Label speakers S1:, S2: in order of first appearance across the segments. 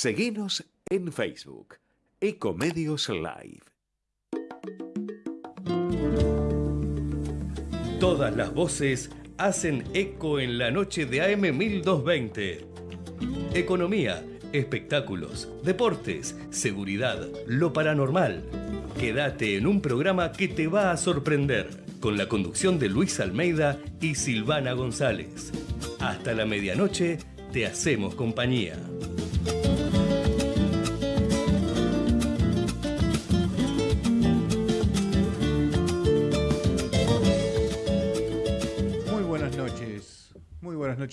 S1: Seguinos en Facebook, Ecomedios Live.
S2: Todas las voces hacen eco en la noche de AM 1220. Economía, espectáculos, deportes, seguridad, lo paranormal. Quédate en un programa que te va a sorprender, con la conducción de Luis Almeida y Silvana González. Hasta la medianoche te hacemos compañía.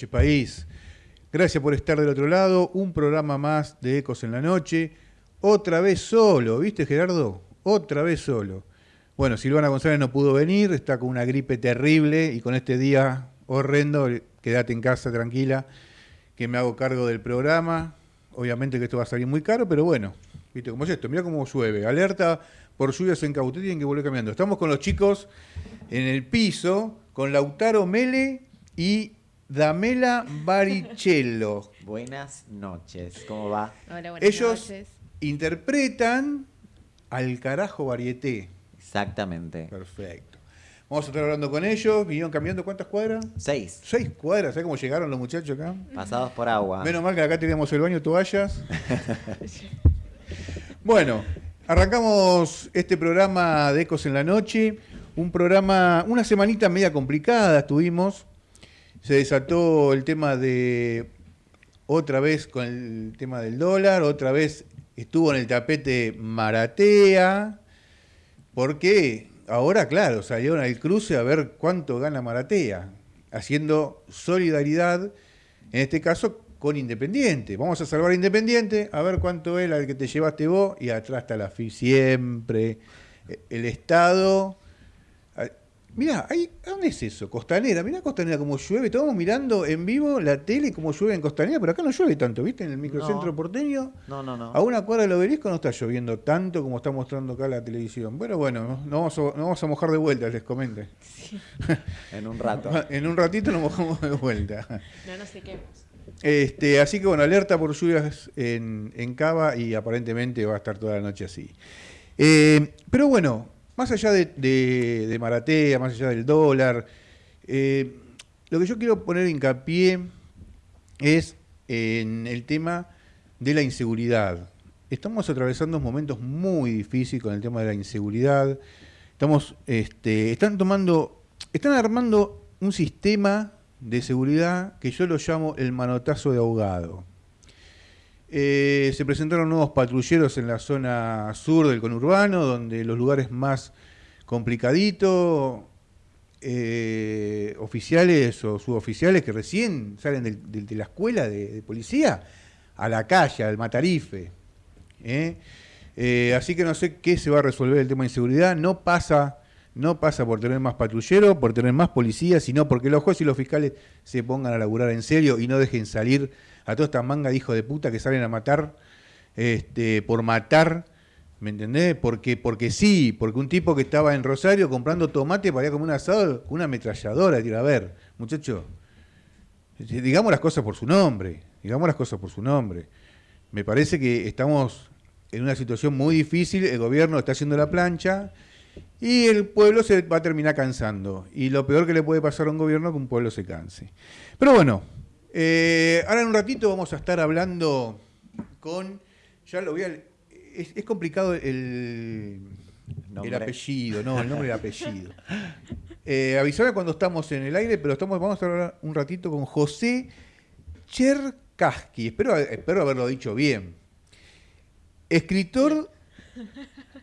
S3: País. Gracias por estar del otro lado. Un programa más de Ecos en la Noche. Otra vez solo, ¿viste Gerardo? Otra vez solo. Bueno, Silvana González no pudo venir, está con una gripe terrible y con este día horrendo, quédate en casa tranquila, que me hago cargo del programa. Obviamente que esto va a salir muy caro, pero bueno, ¿viste cómo es esto? Mira cómo llueve. Alerta por lluvias en Cauté, tienen que volver cambiando. Estamos con los chicos en el piso, con Lautaro Mele y Damela Baricello.
S4: Buenas noches, ¿cómo va?
S5: Hola, buenas
S3: Ellos
S5: noches.
S3: interpretan al carajo varieté.
S4: Exactamente.
S3: Perfecto. Vamos a estar hablando con ellos. ¿Vinieron cambiando cuántas cuadras?
S4: Seis,
S3: Seis cuadras. ¿Sabes cómo llegaron los muchachos acá?
S4: pasados por agua.
S3: Menos mal que acá teníamos el baño toallas. bueno, arrancamos este programa de Ecos en la Noche. Un programa, una semanita media complicada estuvimos. Se desató el tema de, otra vez con el tema del dólar, otra vez estuvo en el tapete Maratea. Porque ahora, claro, salieron al cruce a ver cuánto gana Maratea, haciendo solidaridad, en este caso con Independiente. Vamos a salvar Independiente, a ver cuánto es el que te llevaste vos, y atrás está la FI siempre, eh, el Estado. Mirá, ahí, ¿a ¿dónde es eso? Costanera, mirá Costanera como llueve, estamos mirando en vivo la tele como llueve en Costanera, pero acá no llueve tanto, ¿viste? En el microcentro
S4: No.
S3: porteño.
S4: No, no, no.
S3: A una cuadra del obelisco no está lloviendo tanto como está mostrando acá la televisión. Bueno, bueno, no vamos a, no vamos a mojar de vuelta, les comento.
S4: En un rato.
S3: En un ratito nos mojamos de vuelta.
S5: No nos sequemos.
S3: Este, así que bueno, alerta por lluvias en, en Cava y aparentemente va a estar toda la noche así. Eh, pero bueno, más allá de, de- de Maratea, más allá del dólar, eh, lo que yo quiero poner hincapié es en el tema de la inseguridad. Estamos atravesando momentos muy difíciles con el tema de la inseguridad. Estamos, este, están tomando, están armando un sistema de seguridad que yo lo llamo el manotazo de ahogado. Eh, se presentaron nuevos patrulleros en la zona sur del conurbano, donde los lugares más complicaditos, eh, oficiales o suboficiales que recién salen de, la escuela de, policía a la calle, al matarife. Eh, así que no sé qué se va a resolver el tema de inseguridad. No pasa, no pasa por tener más patrulleros, por tener más policías, sino porque los jueces y los fiscales se pongan a laburar en serio y no dejen salir a toda esta manga de hijos de puta que salen a matar este, por matar. ¿Me entendés? Porque, porque sí, porque un tipo que estaba en Rosario comprando tomate para ir a comer un asado con una ametralladora, tira, a ver, muchacho, digamos las cosas por su nombre, digamos las cosas por su nombre. Me parece que estamos en una situación muy difícil, el gobierno está haciendo la plancha y el pueblo se va a terminar cansando. Y lo peor que le puede pasar a un gobierno es que un pueblo se canse. Pero bueno, eh, ahora en un ratito vamos a estar hablando con, ya lo voy a... Es, es complicado el, apellido, no, el nombre y el apellido. Eh, avisame cuando estamos en el aire, pero estamos, vamos a hablar un ratito con José Cherkaski. Espero, espero haberlo dicho bien. Escritor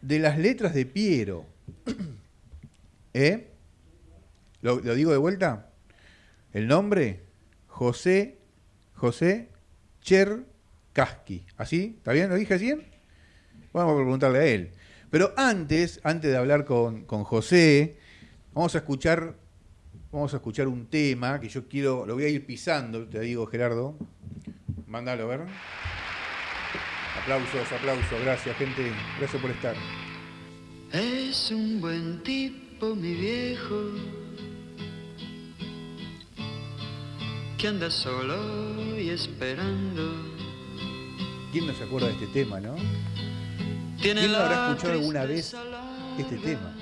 S3: de las letras de Piero. ¿Eh? ¿Lo, lo digo de vuelta? El nombre, José, José Cherkaski. ¿Así? ¿Está bien? ¿Lo dije así? Vamos a preguntarle a él. Pero antes, antes de hablar con, con José, vamos a escuchar, vamos a escuchar un tema que yo quiero, lo voy a ir pisando, te digo Gerardo. Mándalo, a ver. Aplausos, aplausos, gracias gente, gracias por estar.
S6: Es un buen tipo, mi viejo, que anda solo y esperando
S3: ¿Quién no se acuerda de este tema, no? ¿Quién no habrá escuchado alguna vez este tema?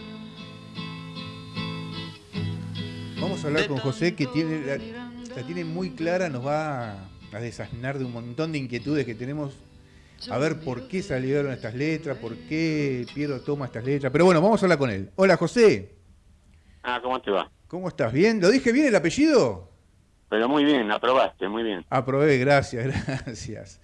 S3: Vamos a hablar con José que tiene la, la tiene muy clara, nos va a, a desasnar de un montón de inquietudes que tenemos. A ver por qué salieron estas letras, por qué Piero toma estas letras. Pero bueno, vamos a hablar con él. Hola José,
S5: Ah, ¿cómo te va?
S3: ¿cómo estás? ¿Bien? ¿Lo dije bien el apellido?
S5: Pero muy bien, aprobaste, muy bien.
S3: Aprobé, gracias, gracias.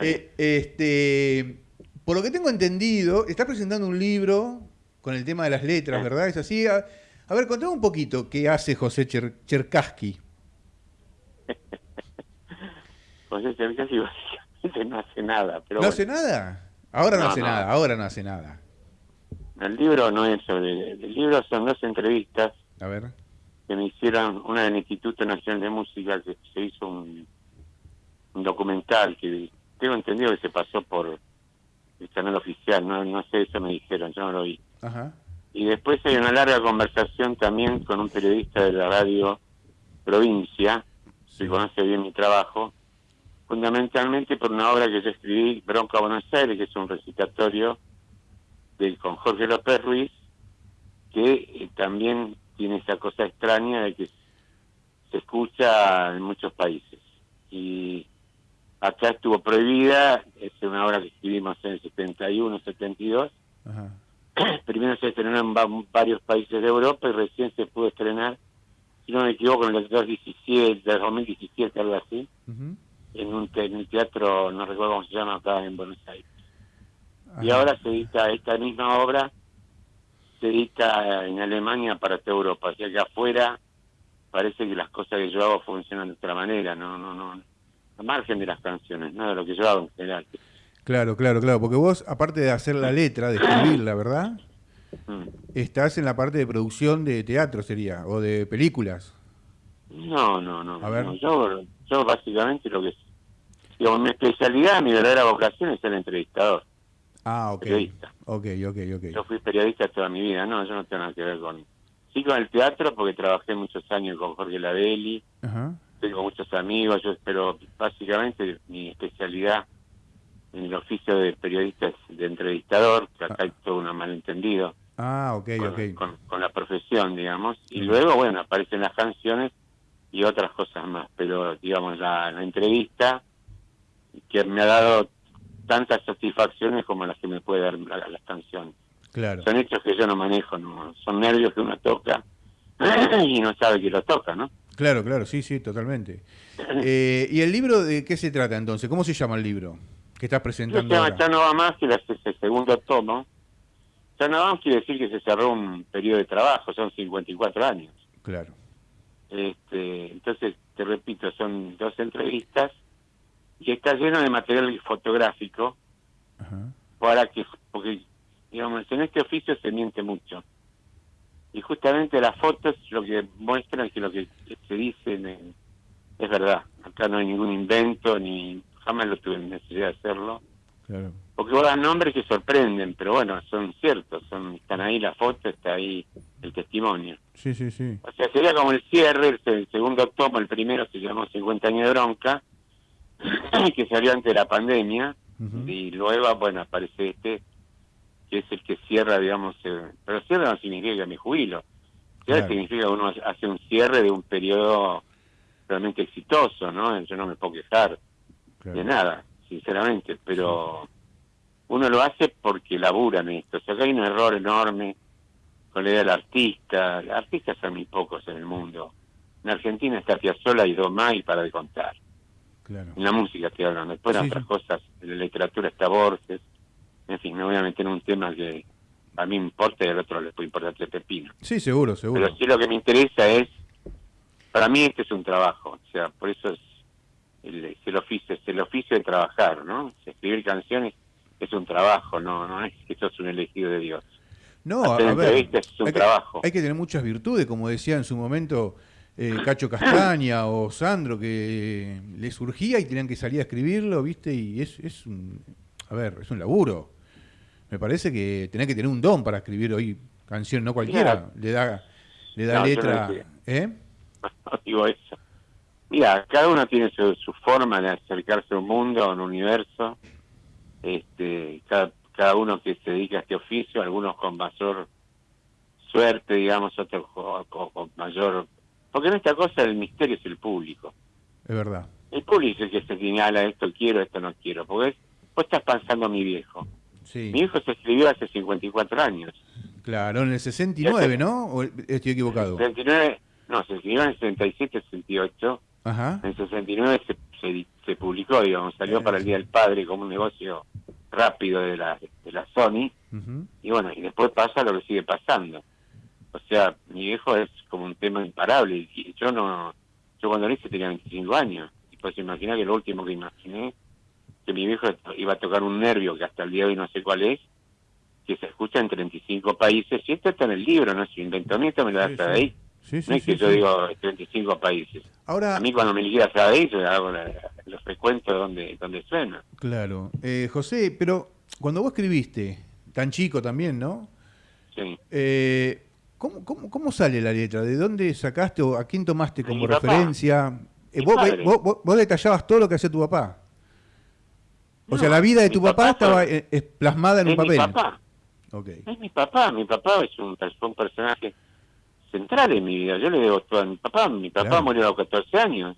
S3: Eh, este, por lo que tengo entendido, estás presentando un libro con el tema de las letras, ¿verdad? ¿Es así? A, a ver, contame un poquito qué hace José Cher- Cherkassky.
S5: José Cercasi básicamente no hace nada. Pero
S3: ¿No
S5: bueno,
S3: hace nada? Ahora no,
S5: No,
S3: hace
S5: no.
S3: nada, ahora no hace nada.
S5: el libro no es sobre... El libro son dos entrevistas
S3: A ver.
S5: Que me hicieron, una del Instituto Nacional de Música, que se hizo un, un documental que tengo entendido que se pasó por el canal oficial, no, no sé, eso me dijeron, yo no lo vi.
S3: Ajá.
S5: Y después hay una larga conversación también con un periodista de la radio Provincia, que conoce bien mi trabajo, fundamentalmente por una obra que yo escribí, Bronca Buenos Aires, que es un recitatorio de, con Jorge López Ruiz, que eh, también tiene esa cosa extraña de que se escucha en muchos países. Y acá estuvo prohibida, es una obra que escribimos en el 71, 72,
S3: Ajá.
S5: primero se estrenó en va- varios países de Europa y recién se pudo estrenar, si no me equivoco, en el 2017, 2017 algo así, en un en el teatro, no recuerdo cómo se llama acá en Buenos Aires. Y ahora se edita esta misma obra, se edita en Alemania para toda Europa, o sea que afuera parece que las cosas que yo hago funcionan de otra manera, no, no, no, a margen de las canciones, no de lo que yo hago en general.
S3: Claro, claro, claro. Porque vos, aparte de hacer la letra, de escribirla, ¿verdad?
S5: Mm.
S3: Estás en la parte de producción de teatro, sería, o de películas.
S5: No, no, no.
S3: A ver.
S5: no, Yo, yo básicamente lo que es, digamos, mi especialidad, mi verdadera vocación es ser entrevistador.
S3: Ah, ok.
S5: Periodista.
S3: Ok, ok, ok.
S5: Yo fui periodista toda mi vida, no, yo no tengo nada que ver con... Sí con el teatro porque trabajé muchos años con Jorge Ladelli,
S3: Ajá.
S5: tengo muchos amigos, yo pero básicamente mi especialidad en el oficio de periodista es de entrevistador, que acá hay todo un malentendido
S3: Ah, ok,
S5: con,
S3: ok.
S5: con- con la profesión, digamos, y luego, bueno, aparecen las canciones y otras cosas más, pero digamos, la, la entrevista que me ha dado tantas satisfacciones como las que me puede dar la- las canciones.
S3: Claro.
S5: Son hechos que yo no manejo, no son nervios que uno toca y no sabe que lo toca, ¿no?
S3: Claro, claro, sí, sí, totalmente. Eh, ¿Y el libro de qué se trata entonces? ¿Cómo se llama el libro que estás presentando
S5: se llama
S3: ahora?
S5: Ya no va más, que es el segundo tomo. Ya no va más quiere decir que se cerró un periodo de trabajo, son 54 años.
S3: Claro.
S5: Este, entonces, te repito, son dos entrevistas y está lleno de material fotográfico
S3: Ajá.
S5: para que, porque, digamos, en este oficio se miente mucho. Y justamente las fotos lo que muestran que lo que se dice en- es verdad. Acá no hay ningún invento, ni jamás lo tuve necesidad de hacerlo.
S3: Claro.
S5: Porque vos das nombres que sorprenden, pero bueno, son ciertos, son están ahí la foto, está ahí el testimonio.
S3: Sí, sí, sí.
S5: O sea, sería como el cierre, el, el segundo tomo, el primero se llamó 50 años de bronca, que salió antes de la pandemia, y luego, bueno, aparece este, que es el que cierra, digamos, eh, pero cierra no significa que me jubilo, cierra
S3: Claro.
S5: significa que uno hace un cierre de un periodo realmente exitoso, ¿no? Yo no me puedo quejar
S3: claro.
S5: de nada, sinceramente, pero uno lo hace porque labura en esto. O sea, que hay un error enorme con la idea del artista. Artistas son muy pocos en el mundo. En Argentina está Piazzolla y Domay para de contar.
S3: Claro.
S5: En la música estoy hablando. Después
S3: Sí,
S5: otras cosas, en la literatura está Borges. En fin, me voy a meter en un tema que a mí me importa y al otro le puede importar tres pepinos.
S3: Sí, seguro, seguro.
S5: Pero sí lo que me interesa es, para mí este es un trabajo, o sea, por eso es el, es el oficio, es el oficio de trabajar, ¿no? Escribir canciones es un trabajo, no, no es que sos un elegido de Dios.
S3: No, a,
S5: hacer
S3: a ver,
S5: es un
S3: hay que,
S5: trabajo.
S3: hay que tener muchas virtudes, como decía en su momento eh, Cacho Castaña o Sandro, que le surgía y tenían que salir a escribirlo, ¿viste? Y es, es un, a ver, es un laburo. Me parece que tenés que tener un don para escribir hoy canción, no cualquiera le da, le da
S5: No, yo no
S3: letra. ¿Eh?
S5: No digo eso. Mira, cada uno tiene su, su forma de acercarse a un mundo, a un universo. cada, cada uno que se dedica a este oficio, algunos con mayor suerte, digamos, otros con, con- con mayor... Porque en esta cosa el misterio es el público.
S3: Es verdad.
S5: El público es el que se señala esto quiero, esto no quiero. Porque es- vos estás pensando a mi viejo.
S3: Sí.
S5: Mi hijo se escribió hace 54 años.
S3: Claro, en el 69, ¿no? ¿O estoy equivocado?
S5: En el 69, no, se escribió en el 67, 68.
S3: Ajá.
S5: En el 69 se, se, se publicó, digamos, salió para el Día del Padre como un negocio rápido de la, de la Sony. Y bueno, y después pasa lo que sigue pasando. O sea, mi viejo es como un tema imparable. Y yo no, yo cuando lo hice tenía 25 años. Y pues imaginar que lo último que imaginé, que mi viejo iba a tocar un nervio que hasta el día de hoy no sé cuál es, que se escucha en 35 países. Y esto está en el libro, no inventó ni esto me lo da
S3: Sí,
S5: de
S3: sí.
S5: ahí.
S3: Sí, sí,
S5: no es que yo digo 35 países.
S3: Ahora,
S5: A mí cuando me liquida Sabéis, yo hago la- los recuentos donde, donde suena.
S3: claro. Eh, José, pero cuando vos escribiste, tan chico también, ¿no?
S5: Sí.
S3: Eh, ¿cómo, cómo, cómo sale la letra? ¿De dónde sacaste o a quién tomaste como referencia? Eh, vos, vos- vos- detallabas todo lo que hacía tu papá. O
S5: No,
S3: sea, la vida de tu papá,
S5: papá
S3: estaba eh, eh, plasmada en un
S5: Es mi
S3: papel.
S5: papá. Es mi papá, mi papá es un, personaje central en mi vida. Yo le debo todo a mi papá. Mi papá
S3: Claro.
S5: murió a los 14 años.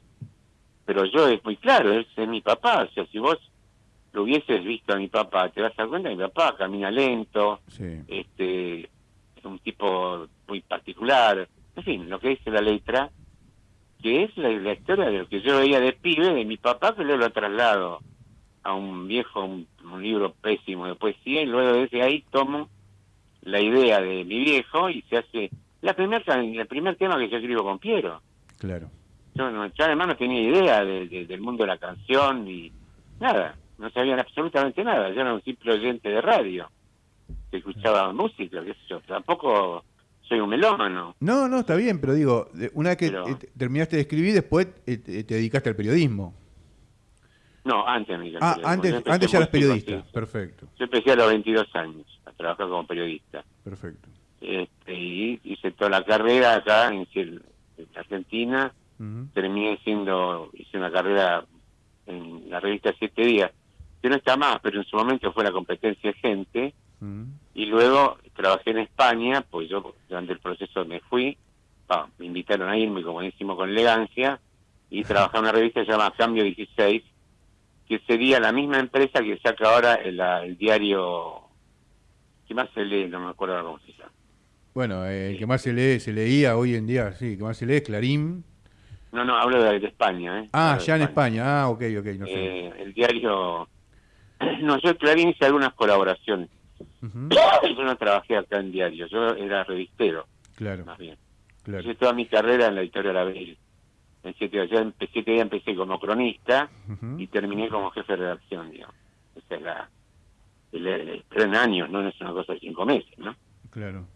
S5: Pero yo es muy claro, él es mi papá. O sea, si vos lo hubieses visto a mi papá, te vas a dar cuenta mi papá camina lento,
S3: Sí.
S5: este es un tipo muy particular. En fin, lo que dice la letra, que es la, la historia de lo que yo veía de pibe de mi papá, que luego lo traslado a un viejo, un, un libro pésimo de poesía, y luego desde ahí tomo la idea de mi viejo y se hace la primer, el primer tema que yo escribo con Piero.
S3: Claro.
S5: Yo, no- yo además no tenía idea de- de- del mundo de la canción ni nada, no sabían absolutamente nada. Yo era un simple oyente de radio que escuchaba música, qué sé yo. Tampoco soy un melómano.
S3: No, no, está bien, pero digo, una vez que
S5: Pero-
S3: eh, te- terminaste de escribir, después eh, te te dedicaste al periodismo.
S5: No, antes me
S3: Ah, antes, antes ya eras periodista. Perfecto,
S5: Yo empecé a los 22 años a trabajar como periodista.
S3: perfecto.
S5: Este, y hice toda la carrera acá en, Argentina. Terminé siendo, hice una carrera en la revista Siete Días, que no está más, pero en su momento fue la competencia de gente. Y luego trabajé en España, pues yo durante el proceso me fui, me invitaron a irme, como decimos, con elegancia, y trabajé en una revista que se llama Cambio 16, que sería la misma empresa que saca ahora el, diario, ¿qué más se lee? No me acuerdo cómo se llama.
S3: Bueno, eh, el que más se lee, se leía hoy en día, sí, el que más se lee es Clarín.
S5: No, no, hablo de, de España. ¿eh?
S3: Ah,
S5: Hablo
S3: ya en España. Ah, ok, ok, no sé.
S5: Eh, el diario... No, yo Clarín hice algunas colaboraciones. Yo no trabajé acá en diario, yo era revistero,
S3: Claro,
S5: más bien.
S3: claro.
S5: Hice toda mi carrera en la editorial Abril. En siete días, ya empecé, siete días empecé como cronista y terminé como jefe de redacción, digamos. Esa es la... el- el- pero en años, no es una cosa de cinco meses, ¿no?
S3: Claro.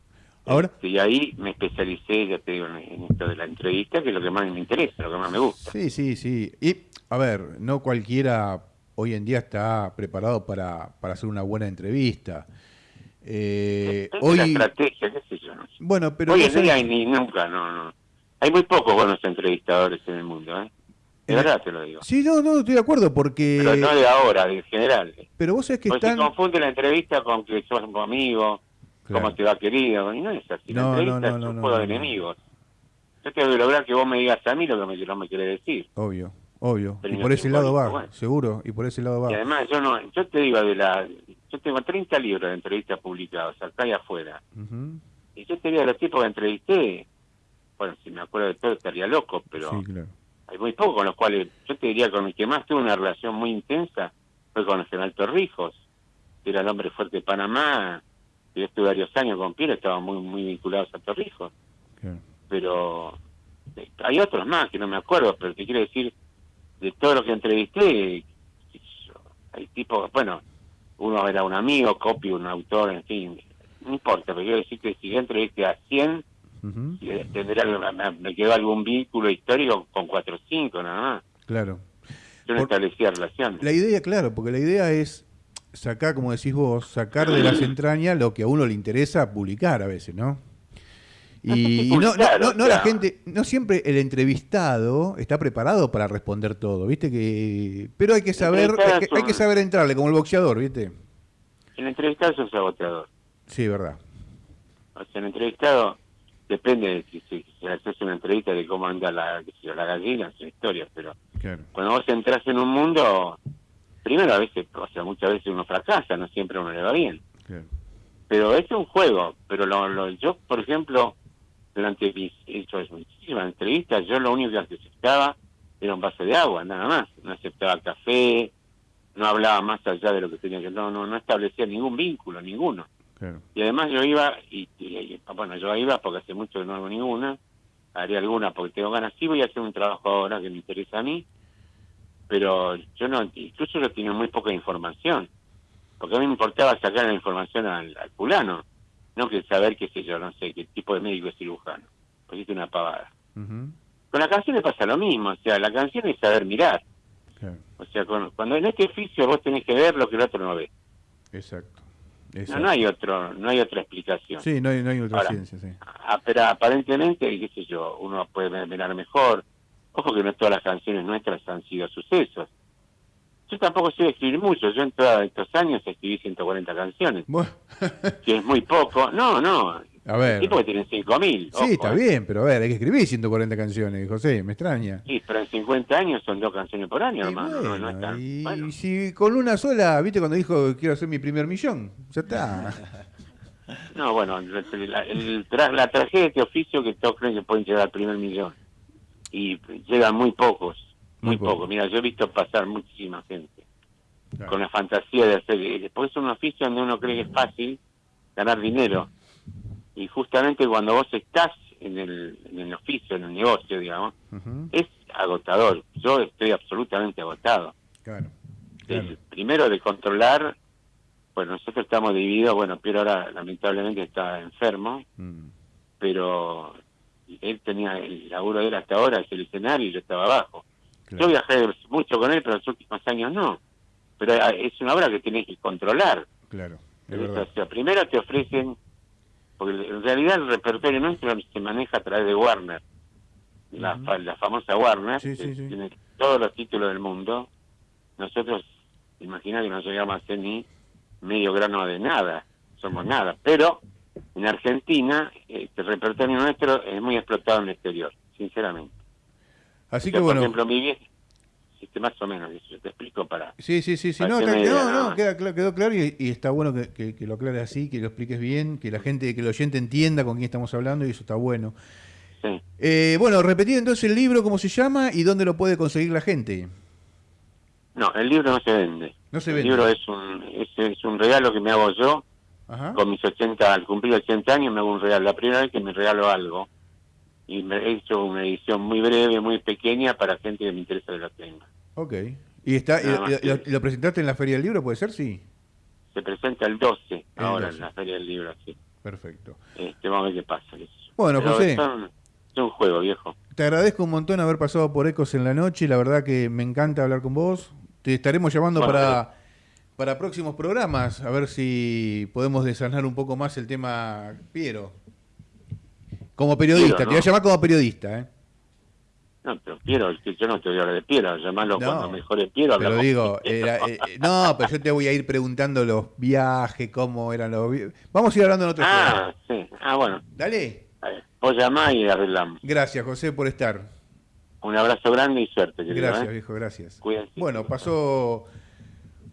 S3: Ahora,
S5: Este, y ahí me especialicé, ya te digo, en esto de la entrevista, que es lo que más me interesa, lo que más me gusta.
S3: sí, sí, sí. Y, a ver, no cualquiera hoy en día está preparado para, para hacer una buena entrevista. Eh,
S5: es
S3: hoy,
S5: estrategia, qué sé yo, no sé.
S3: bueno, pero
S5: Hoy en día hay ni nunca, no, no. Hay muy pocos buenos entrevistadores en el mundo, ¿eh? De
S3: Eh,
S5: verdad te lo digo.
S3: Sí, no, no, estoy de acuerdo porque...
S5: Pero no de ahora, de en general.
S3: Pero vos sabés que
S5: Porque
S3: están...
S5: se confunde la entrevista con que sos un amigo,
S3: Claro.
S5: cómo te va querido, y no es así. La
S3: No, no,
S5: entrevista
S3: no,
S5: es
S3: no,
S5: un
S3: no,
S5: juego
S3: no,
S5: de
S3: no.
S5: enemigos. Yo tengo que lograr que vos me digas a mí lo que me, no me querés decir.
S3: Obvio, obvio. Y por ese lado va,
S5: bueno.
S3: seguro, y por ese lado
S5: Y
S3: va.
S5: además yo no, yo te digo de la, yo tengo 30 libros de entrevistas publicados acá y afuera. Y yo te digo los tipos que entrevisté, bueno, si me acuerdo de todo estaría loco, pero
S3: Sí, claro.
S5: hay muy pocos con los cuales, yo te diría con el que más tuve una relación muy intensa fue con el general Torrijos, que era el hombre fuerte de Panamá, yo estuve varios años con Piero, estaban muy muy vinculados a Torrijos,
S3: claro.
S5: pero eh, hay otros más que no me acuerdo, pero te quiero decir, de todo lo que entrevisté, hay tipos, bueno, uno era un amigo, Copy, un autor, en fin, no importa, pero quiero decir que si yo entrevisté a 100,
S3: Ujú.
S5: eh, tendrá, me, quedó algún vínculo histórico con 4 o 5 nada más.
S3: Claro.
S5: Yo no
S3: Por-
S5: establecía relaciones.
S3: La idea, claro, porque la idea es sacar, como decís vos, sacar de las entrañas lo que a uno le interesa publicar a veces, ¿no? Y, no, no, no, no la gente, no siempre el entrevistado está preparado para responder todo, ¿viste? que Pero hay que saber, hay que,
S5: es un-
S3: hay que saber entrarle, como el boxeador, ¿viste?
S5: el entrevistado es agotador.
S3: Sí, verdad.
S5: O sea, el entrevistado depende de si, si, si haces una entrevista de cómo anda la, la gallina, son historias, pero
S3: Claro.
S5: cuando vos entras en un mundo, primero a veces, o sea, muchas veces uno fracasa, no siempre uno le va bien.
S3: claro.
S5: Pero es un juego, pero lo, lo- yo, por ejemplo, durante mis he hecho muchísimas entrevistas, yo lo único que aceptaba era un vaso de agua, nada más. No aceptaba café, no hablaba más allá de lo que tenía que... No, no, no establecía ningún vínculo, ninguno.
S3: claro.
S5: Y además yo iba, y, y- y- bueno, yo iba porque hace mucho que no hago ninguna, haré alguna porque tengo ganas, sí voy a hacer un trabajo ahora que me interesa a mí, pero yo no, incluso yo tenía muy poca información, porque a mí me importaba sacar la información al, al fulano, no que saber, qué sé yo, no sé, qué tipo de médico es cirujano, porque es una pavada.
S3: Ujú,
S5: Con la canción le pasa lo mismo, o sea, la canción es saber mirar,
S3: claro.
S5: o sea, con- cuando en este oficio vos tenés que ver lo que el otro no ve.
S3: Exacto.
S5: No,
S3: Exacto.
S5: no hay otro, no hay otra explicación.
S3: Sí, no hay, no hay otra
S5: Ahora,
S3: ciencia, sí.
S5: Ah, pero aparentemente, qué sé yo, uno puede mirar mejor. Ojo que no todas las canciones nuestras han sido sucesos. Yo tampoco sé escribir mucho. Yo en todos estos años escribí 140 canciones,
S3: Bueno,
S5: que es muy poco. No, no.
S3: a ver.
S5: Tipo que tienen 5.000.
S3: Sí, está bien, pero a ver, hay que escribir 140 canciones, José, me extraña.
S5: Sí, pero en 50 años son dos canciones por año, hermano. no, no
S3: y
S5: bueno.
S3: si con una sola, viste cuando dijo quiero hacer mi primer millón, ya está.
S5: No, bueno, la, la- el tra- la tragedia de este oficio que todos creen que pueden llegar al primer millón. Y llegan muy pocos,
S3: Muy pocos.
S5: Mira, yo he visto pasar muchísima gente.
S3: Claro.
S5: con la fantasía de hacer. y Después es un oficio donde uno cree que es fácil ganar dinero. Y justamente cuando vos estás en el, en el oficio, en el negocio, digamos, es agotador. Yo estoy absolutamente agotado.
S3: Claro.
S5: primero de controlar, pues nosotros estamos divididos, bueno, Piero ahora lamentablemente está enfermo,
S3: Mm,
S5: pero él tenía el laburo de él hasta ahora, es el escenario, y yo estaba abajo.
S3: Claro.
S5: Yo viajé mucho con él, pero los últimos años no. Pero ah, es una obra que tenés que controlar.
S3: Claro,
S5: O sea, primero te ofrecen, porque en realidad el repertorio nuestro se maneja a través de Warner, la, fa- la famosa Warner,
S3: Sí,
S5: que
S3: sí, sí.
S5: tiene todos los títulos del mundo. Nosotros, imagina que no llegamos a hacer ni medio grano de nada, somos nada. Pero en Argentina, este repertorio nuestro es muy explotado en el exterior, sinceramente.
S3: Así que bueno.
S5: Por ejemplo, mi vieja, este, más o menos, yo te explico para...
S3: Sí, sí, sí, sí. No, no, no, queda, quedó claro y, y está bueno que, que- que lo aclares así, que lo expliques bien, que la gente, que el oyente entienda con quién estamos hablando y eso está bueno.
S5: Sí.
S3: Eh, bueno, repetir entonces el libro, cómo se llama y dónde lo puede conseguir la gente.
S5: No, el libro no se vende.
S3: No se
S5: el
S3: vende.
S5: libro es un, es, es un regalo que me hago yo.
S3: Ajá.
S5: Con mis 80, al cumplir 80 años me hago un regalo. La primera vez que me regalo algo. Y me he hecho una edición muy breve, muy pequeña para gente que me interesa que lo tenga.
S3: Ok. ¿Y, está, y- lo, presentaste en la Feria del Libro, puede ser? Sí.
S5: Se presenta el 12,
S3: El
S5: ahora
S3: 12.
S5: en la Feria del Libro, sí.
S3: Perfecto.
S5: Este, vamos a ver qué pasa.
S3: Bueno,
S5: Pero
S3: José.
S5: son- es un juego, viejo.
S3: Te agradezco un montón haber pasado por Ecos en la noche. La verdad que me encanta hablar con vos. Te estaremos llamando
S5: Bueno,
S3: para, para próximos programas, a ver si podemos desanar un poco más el tema Piero. Como periodista, te voy a llamar como periodista, ¿eh?
S5: No, pero Piero, yo no te voy a hablar de Piero, llamarlo
S3: No,
S5: cuando mejore Piero.
S3: Pero digo, era- eh, eh, no, pero yo te voy a ir preguntando los viajes, cómo eran los vi- Vamos a ir hablando en otro
S5: Ah, sí. Ah, bueno.
S3: Dale.
S5: Vos llamás y arreglamos.
S3: Gracias, José, por estar.
S5: Un abrazo grande y suerte, querido.
S3: Gracias,
S5: ¿eh?
S3: viejo, gracias.
S5: Cuídense.
S3: Bueno, pasó.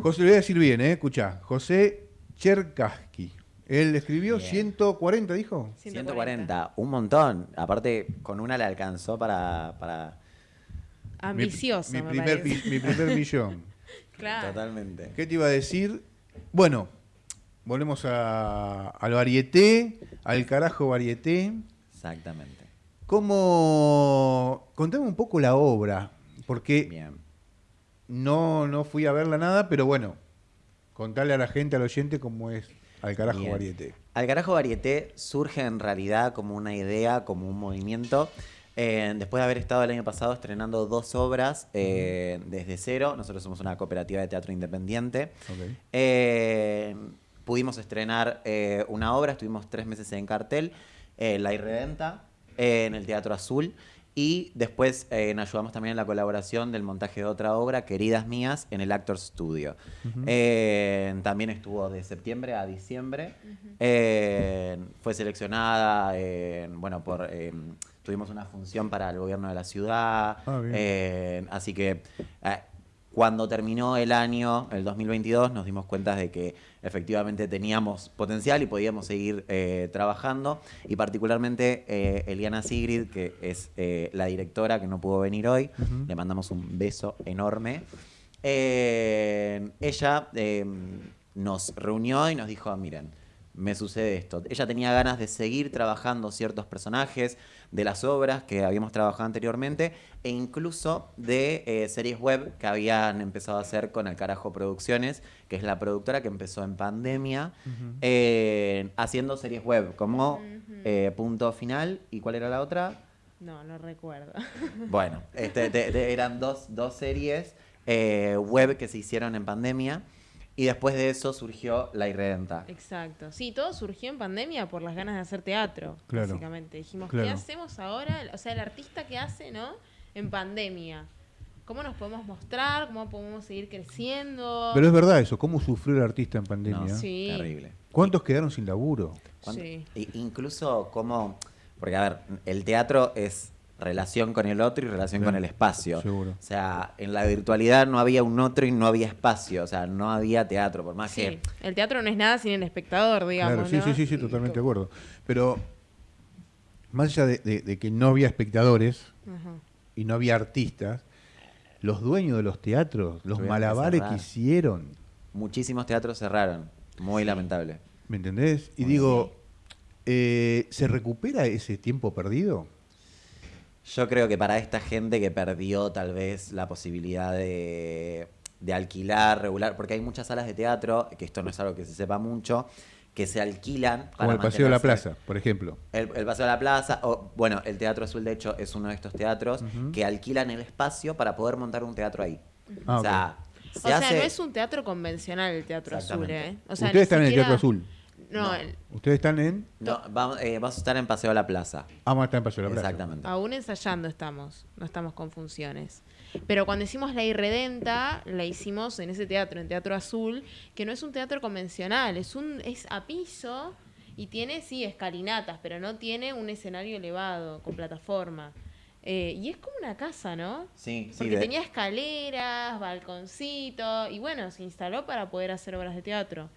S3: José, le voy a decir bien, ¿eh? Escuchá. José Cherkaski. Él escribió
S4: Bien.
S3: 140, dijo.
S4: 140, un montón. Aparte, con una le alcanzó para... para...
S7: Ambicioso,
S3: Mi,
S7: me
S3: primer, mi primer millón.
S7: Claro.
S4: Totalmente.
S3: ¿Qué te iba a decir? Bueno, volvemos a, al varieté, al carajo varieté.
S4: Exactamente.
S3: ¿Cómo. Contame un poco la obra, porque
S4: Bien.
S3: no, no fui a verla nada, pero bueno, contarle a la gente, al oyente, cómo es al carajo
S4: Bien.
S3: varieté.
S4: Al carajo varieté surge en realidad como una idea, como un movimiento. eh, después de haber estado el año pasado estrenando dos obras eh, desde cero, nosotros somos una cooperativa de teatro independiente. Eh, pudimos estrenar una obra, estuvimos tres meses en cartel, La Irredenta, en el Teatro Azul. Y después eh, ayudamos también en la colaboración del montaje de otra obra, Queridas Mías, en el Actors Studio. Eh, también estuvo de septiembre a diciembre. Eh, fue seleccionada, eh, bueno, por... eh, tuvimos una función para el gobierno de la ciudad.
S3: Ah, bien.
S4: Eh, así que eh, cuando terminó el año, el 2022, nos dimos cuenta de que efectivamente teníamos potencial y podíamos seguir eh, trabajando. Y particularmente eh, Eliana Sigrid, que es eh, la directora que no pudo venir hoy, le mandamos un beso enorme. Ella nos reunió y nos dijo, miren, me sucede esto. Ella tenía ganas de seguir trabajando ciertos personajes de las obras que habíamos trabajado anteriormente e incluso de eh, series web que habían empezado a hacer con El Carajo Producciones, que es la productora que empezó en pandemia, eh, haciendo series web como eh, Punto Final y ¿cuál era la otra?
S7: No, no recuerdo.
S4: Bueno, este, de- de- eran dos, dos series eh, web que se hicieron en pandemia y después de eso surgió La Irredenta.
S7: Exacto. Sí, todo surgió en pandemia por las ganas de hacer teatro,
S3: Claro.
S7: básicamente. Dijimos,
S3: Claro.
S7: ¿qué hacemos ahora? O sea, el artista que hace, ¿no? En pandemia. ¿Cómo nos podemos mostrar? ¿Cómo podemos seguir creciendo?
S3: Pero es verdad eso, ¿cómo sufrió el artista en pandemia?
S4: No,
S7: Sí.
S4: Terrible.
S3: ¿Cuántos quedaron sin laburo?
S4: ¿Cuánto-
S7: Sí.
S4: incluso como, porque a ver, el teatro es relación con el otro y relación
S3: Sí,
S4: con el espacio.
S3: seguro.
S4: O sea, en la virtualidad no había un otro y no había espacio, o sea, no había teatro, por más
S7: Sí.
S4: que...
S7: El teatro no es nada sin el espectador, digamos.
S3: claro, sí,
S7: ¿no?
S3: sí, sí, sí, totalmente de acuerdo. Pero más allá de, de- de que no había espectadores
S7: Ajá.
S3: y no había artistas, los dueños de los teatros, los
S4: Tuvieron
S3: malabares que hicieron,
S4: Muchísimos teatros cerraron, muy lamentable.
S3: ¿me entendés? Y digo, eh, ¿se recupera ese tiempo perdido?
S4: Yo creo que para esta gente que perdió tal vez la posibilidad de, de alquilar regular, porque hay muchas salas de teatro, que esto no es algo que se sepa mucho, que se alquilan.
S3: Como el Paseo de la Plaza, por ejemplo.
S4: El, el Paseo de la Plaza, o bueno, el Teatro Azul de hecho es uno de estos teatros que alquilan el espacio para poder montar un teatro ahí.
S3: Ah,
S4: o sea,
S7: O
S4: se
S7: sea,
S4: hace...
S7: no es un teatro convencional el Teatro Azul. ¿eh? O sea,
S3: Ustedes están en el Teatro Azul.
S7: No,
S4: No.
S7: el-
S3: Ustedes están en...
S4: No, vamos, eh, vamos a estar en Paseo de la Plaza.
S3: Vamos a estar en Paseo de la Plaza.
S4: Exactamente.
S7: aún ensayando estamos, no estamos con funciones. Pero cuando hicimos La Irredenta, la hicimos en ese teatro, en Teatro Azul, que no es un teatro convencional, es un es a piso y tiene, sí, escalinatas, pero no tiene un escenario elevado, con plataforma. Eh, y es como una casa, ¿no?
S4: Sí, sí.
S7: Porque
S4: de-
S7: tenía escaleras, balconcito, y bueno, se instaló para poder hacer obras de teatro.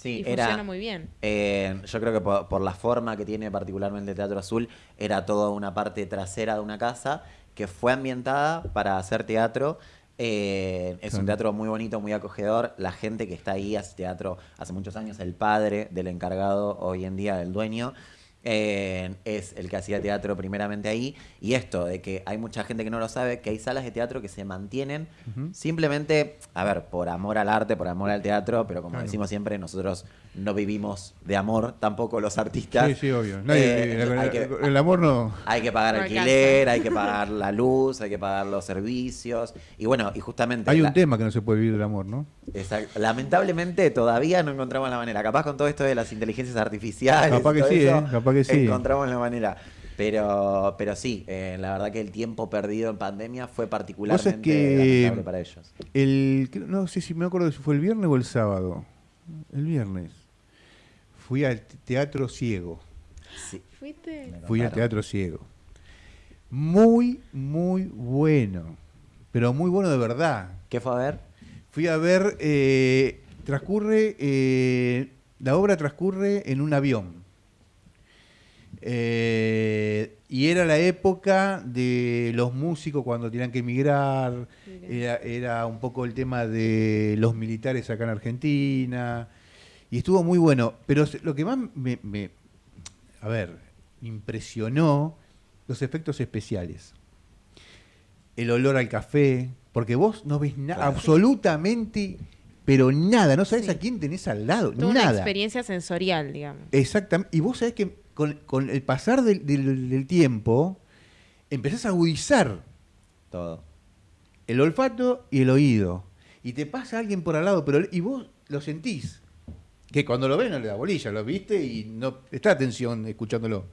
S4: Sí,
S7: y
S4: era,
S7: funciona muy bien.
S4: Eh, yo creo que por, por la forma que tiene particularmente el Teatro Azul, era toda una parte trasera de una casa que fue ambientada para hacer teatro. Eh, es un teatro muy bonito, muy acogedor. La gente que está ahí hace teatro hace muchos años. El padre del encargado, hoy en día el dueño, eh, es el que hacía teatro primeramente ahí. Y esto, de que hay mucha gente que no lo sabe, que hay salas de teatro que se mantienen simplemente, a ver, por amor al arte, por amor al teatro, pero como
S3: Claro.
S4: decimos siempre, nosotros no vivimos de amor, tampoco los artistas.
S3: Sí, sí, obvio. Nadie-
S4: Eh,
S3: el,
S4: entonces hay, que,
S3: el amor no...
S4: hay que pagar
S7: No
S4: alquiler, hay que pagar la luz, hay que pagar los servicios. Y bueno, y justamente...
S3: Hay un tema que no se puede vivir del amor, ¿no?
S4: Exacto. Lamentablemente todavía no encontramos la manera. Capaz con todo esto de las inteligencias artificiales.
S3: Capaz que sí,
S4: eso,
S3: ¿eh? Capaz que sí.
S4: Encontramos la manera. Pero, pero sí, eh, la verdad que el tiempo perdido en pandemia fue particularmente
S3: que-
S4: lamentable para ellos.
S3: El, no sé si me acuerdo si fue el viernes o el sábado. El viernes. Fui al teatro ciego.
S4: Sí.
S7: ¿Fuiste?
S3: Fui al teatro ciego. Muy, muy bueno. Pero muy bueno de verdad.
S4: ¿Qué fue a ver?
S3: Fui a ver, eh, transcurre, eh, la obra transcurre en un avión. Eh, y era la época de los músicos cuando tenían que emigrar, era, era un poco el tema de los militares acá en Argentina, y estuvo muy bueno. Pero lo que más me, me- a ver, impresionó los efectos especiales. El olor al café, porque vos no ves nada,
S4: Claro.
S3: absolutamente, pero nada, no sabes
S7: Sí.
S3: a quién tenés al lado,
S7: Toda una
S3: nada.
S7: experiencia sensorial, digamos.
S3: Exactamente. Y vos sabés que con, con el pasar del, del- del tiempo, empezás a agudizar
S4: Todo.
S3: el olfato y el oído. Y te pasa alguien por al lado, pero y vos lo sentís. Que cuando lo ves no le da bolilla, lo viste y no está atención escuchándolo.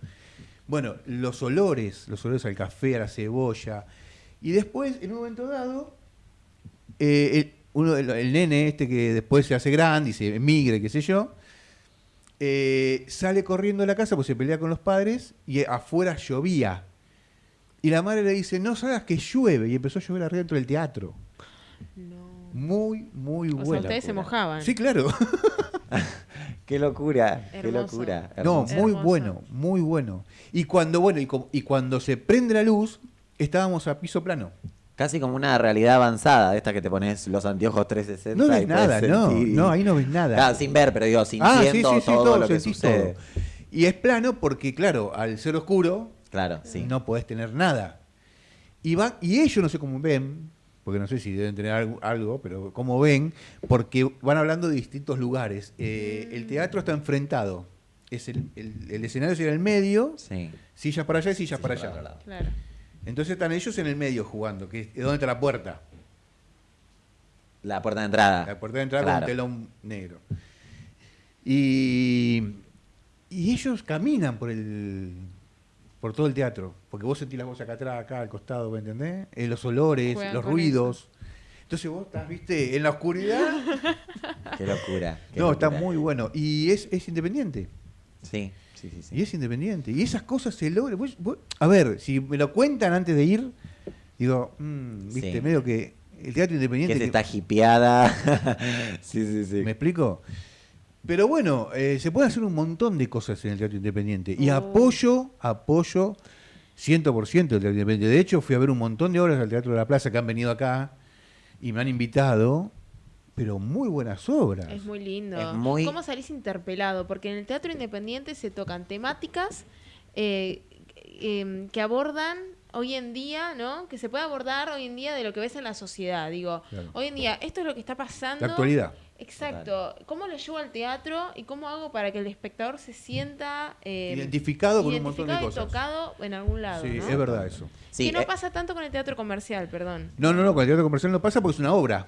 S3: Bueno, los olores, los olores al café, a la cebolla. Y después, en un momento dado, eh, el, uno, el, el nene este que después se hace grande y se emigre, qué sé yo, eh, sale corriendo de la casa pues se pelea con los padres y afuera llovía. Y la madre le dice, no salgas que llueve. Y empezó a llover arriba dentro del teatro.
S7: No.
S3: Muy, muy
S7: O sea,
S3: buena.
S7: ustedes se mojaban.
S3: Sí, claro.
S4: Qué locura, qué
S7: Hermoso.
S4: locura.
S3: No, muy
S7: Hermoso.
S3: bueno, muy bueno. Y cuando, bueno, y cuando se prende la luz, estábamos a piso plano.
S4: Casi como una realidad avanzada, de esta que te pones los anteojos 360
S3: No ves nada, no,
S4: sentir
S3: no, ahí no ves nada.
S4: Claro, sin ver, pero digo,
S3: Ah,
S4: sintiendo todo, lo que
S3: sentís
S4: sucede.
S3: todo. Y es plano porque, claro, al ser oscuro,
S4: Claro, sí.
S3: no podés tener nada. Y, va, y ellos no sé cómo ven, porque no sé si deben tener algo, algo, pero cómo ven, porque van hablando de distintos lugares. Eh, el teatro está enfrentado. Es el, el- el escenario es en el medio,
S4: Sí.
S3: sillas para allá y sillas para
S4: para
S3: allá.
S7: Claro.
S3: Entonces están ellos en el medio jugando, que es donde está la puerta.
S4: La puerta de entrada.
S3: La puerta de entrada
S4: Claro.
S3: con un telón negro. Y, y ellos caminan por el por todo el teatro, porque vos sentís la voz acá atrás, acá al costado, ¿me entendés? Eh, los olores,
S7: Juegan
S3: los ruidos. Entonces vos estás, viste, en la oscuridad.
S4: Qué locura. qué
S3: no, está muy bueno. Y es, es independiente.
S4: Sí, sí, sí. sí.
S3: Y es independiente. Y esas cosas se logran. Vos- vos- a ver, si me lo cuentan antes de ir, digo, mm, viste,
S4: Sí.
S3: medio que el teatro independiente.
S4: que se
S3: que-
S4: está hipeada. sí, sí, sí.
S3: ¿Me explico? Pero bueno, eh, se puede hacer un montón de cosas en el teatro independiente. Y
S7: Oh.
S3: apoyo, apoyo 100% el teatro independiente. De hecho, fui a ver un montón de obras al Teatro de la Plaza que han venido acá y me han invitado, pero muy buenas obras.
S7: Es muy lindo.
S4: Es muy-
S7: ¿Cómo salís interpelado? Porque en el teatro independiente se tocan temáticas eh, eh, que abordan hoy en día, ¿no? Que se puede abordar hoy en día de lo que ves en la sociedad. Digo,
S3: Claro.
S7: hoy en día esto es lo que está pasando.
S3: La actualidad.
S7: Exacto. ¿Cómo lo llevo al teatro y cómo hago para que el espectador se sienta eh,
S3: Identificado con un montón de
S7: identificado y
S3: cosas.
S7: tocado en algún lado?
S3: Sí,
S7: ¿no?
S3: es verdad eso.
S4: Sí,
S7: que no
S4: eh,
S7: pasa tanto con el teatro comercial, perdón.
S3: No, no, no, con el teatro comercial no pasa porque es una obra.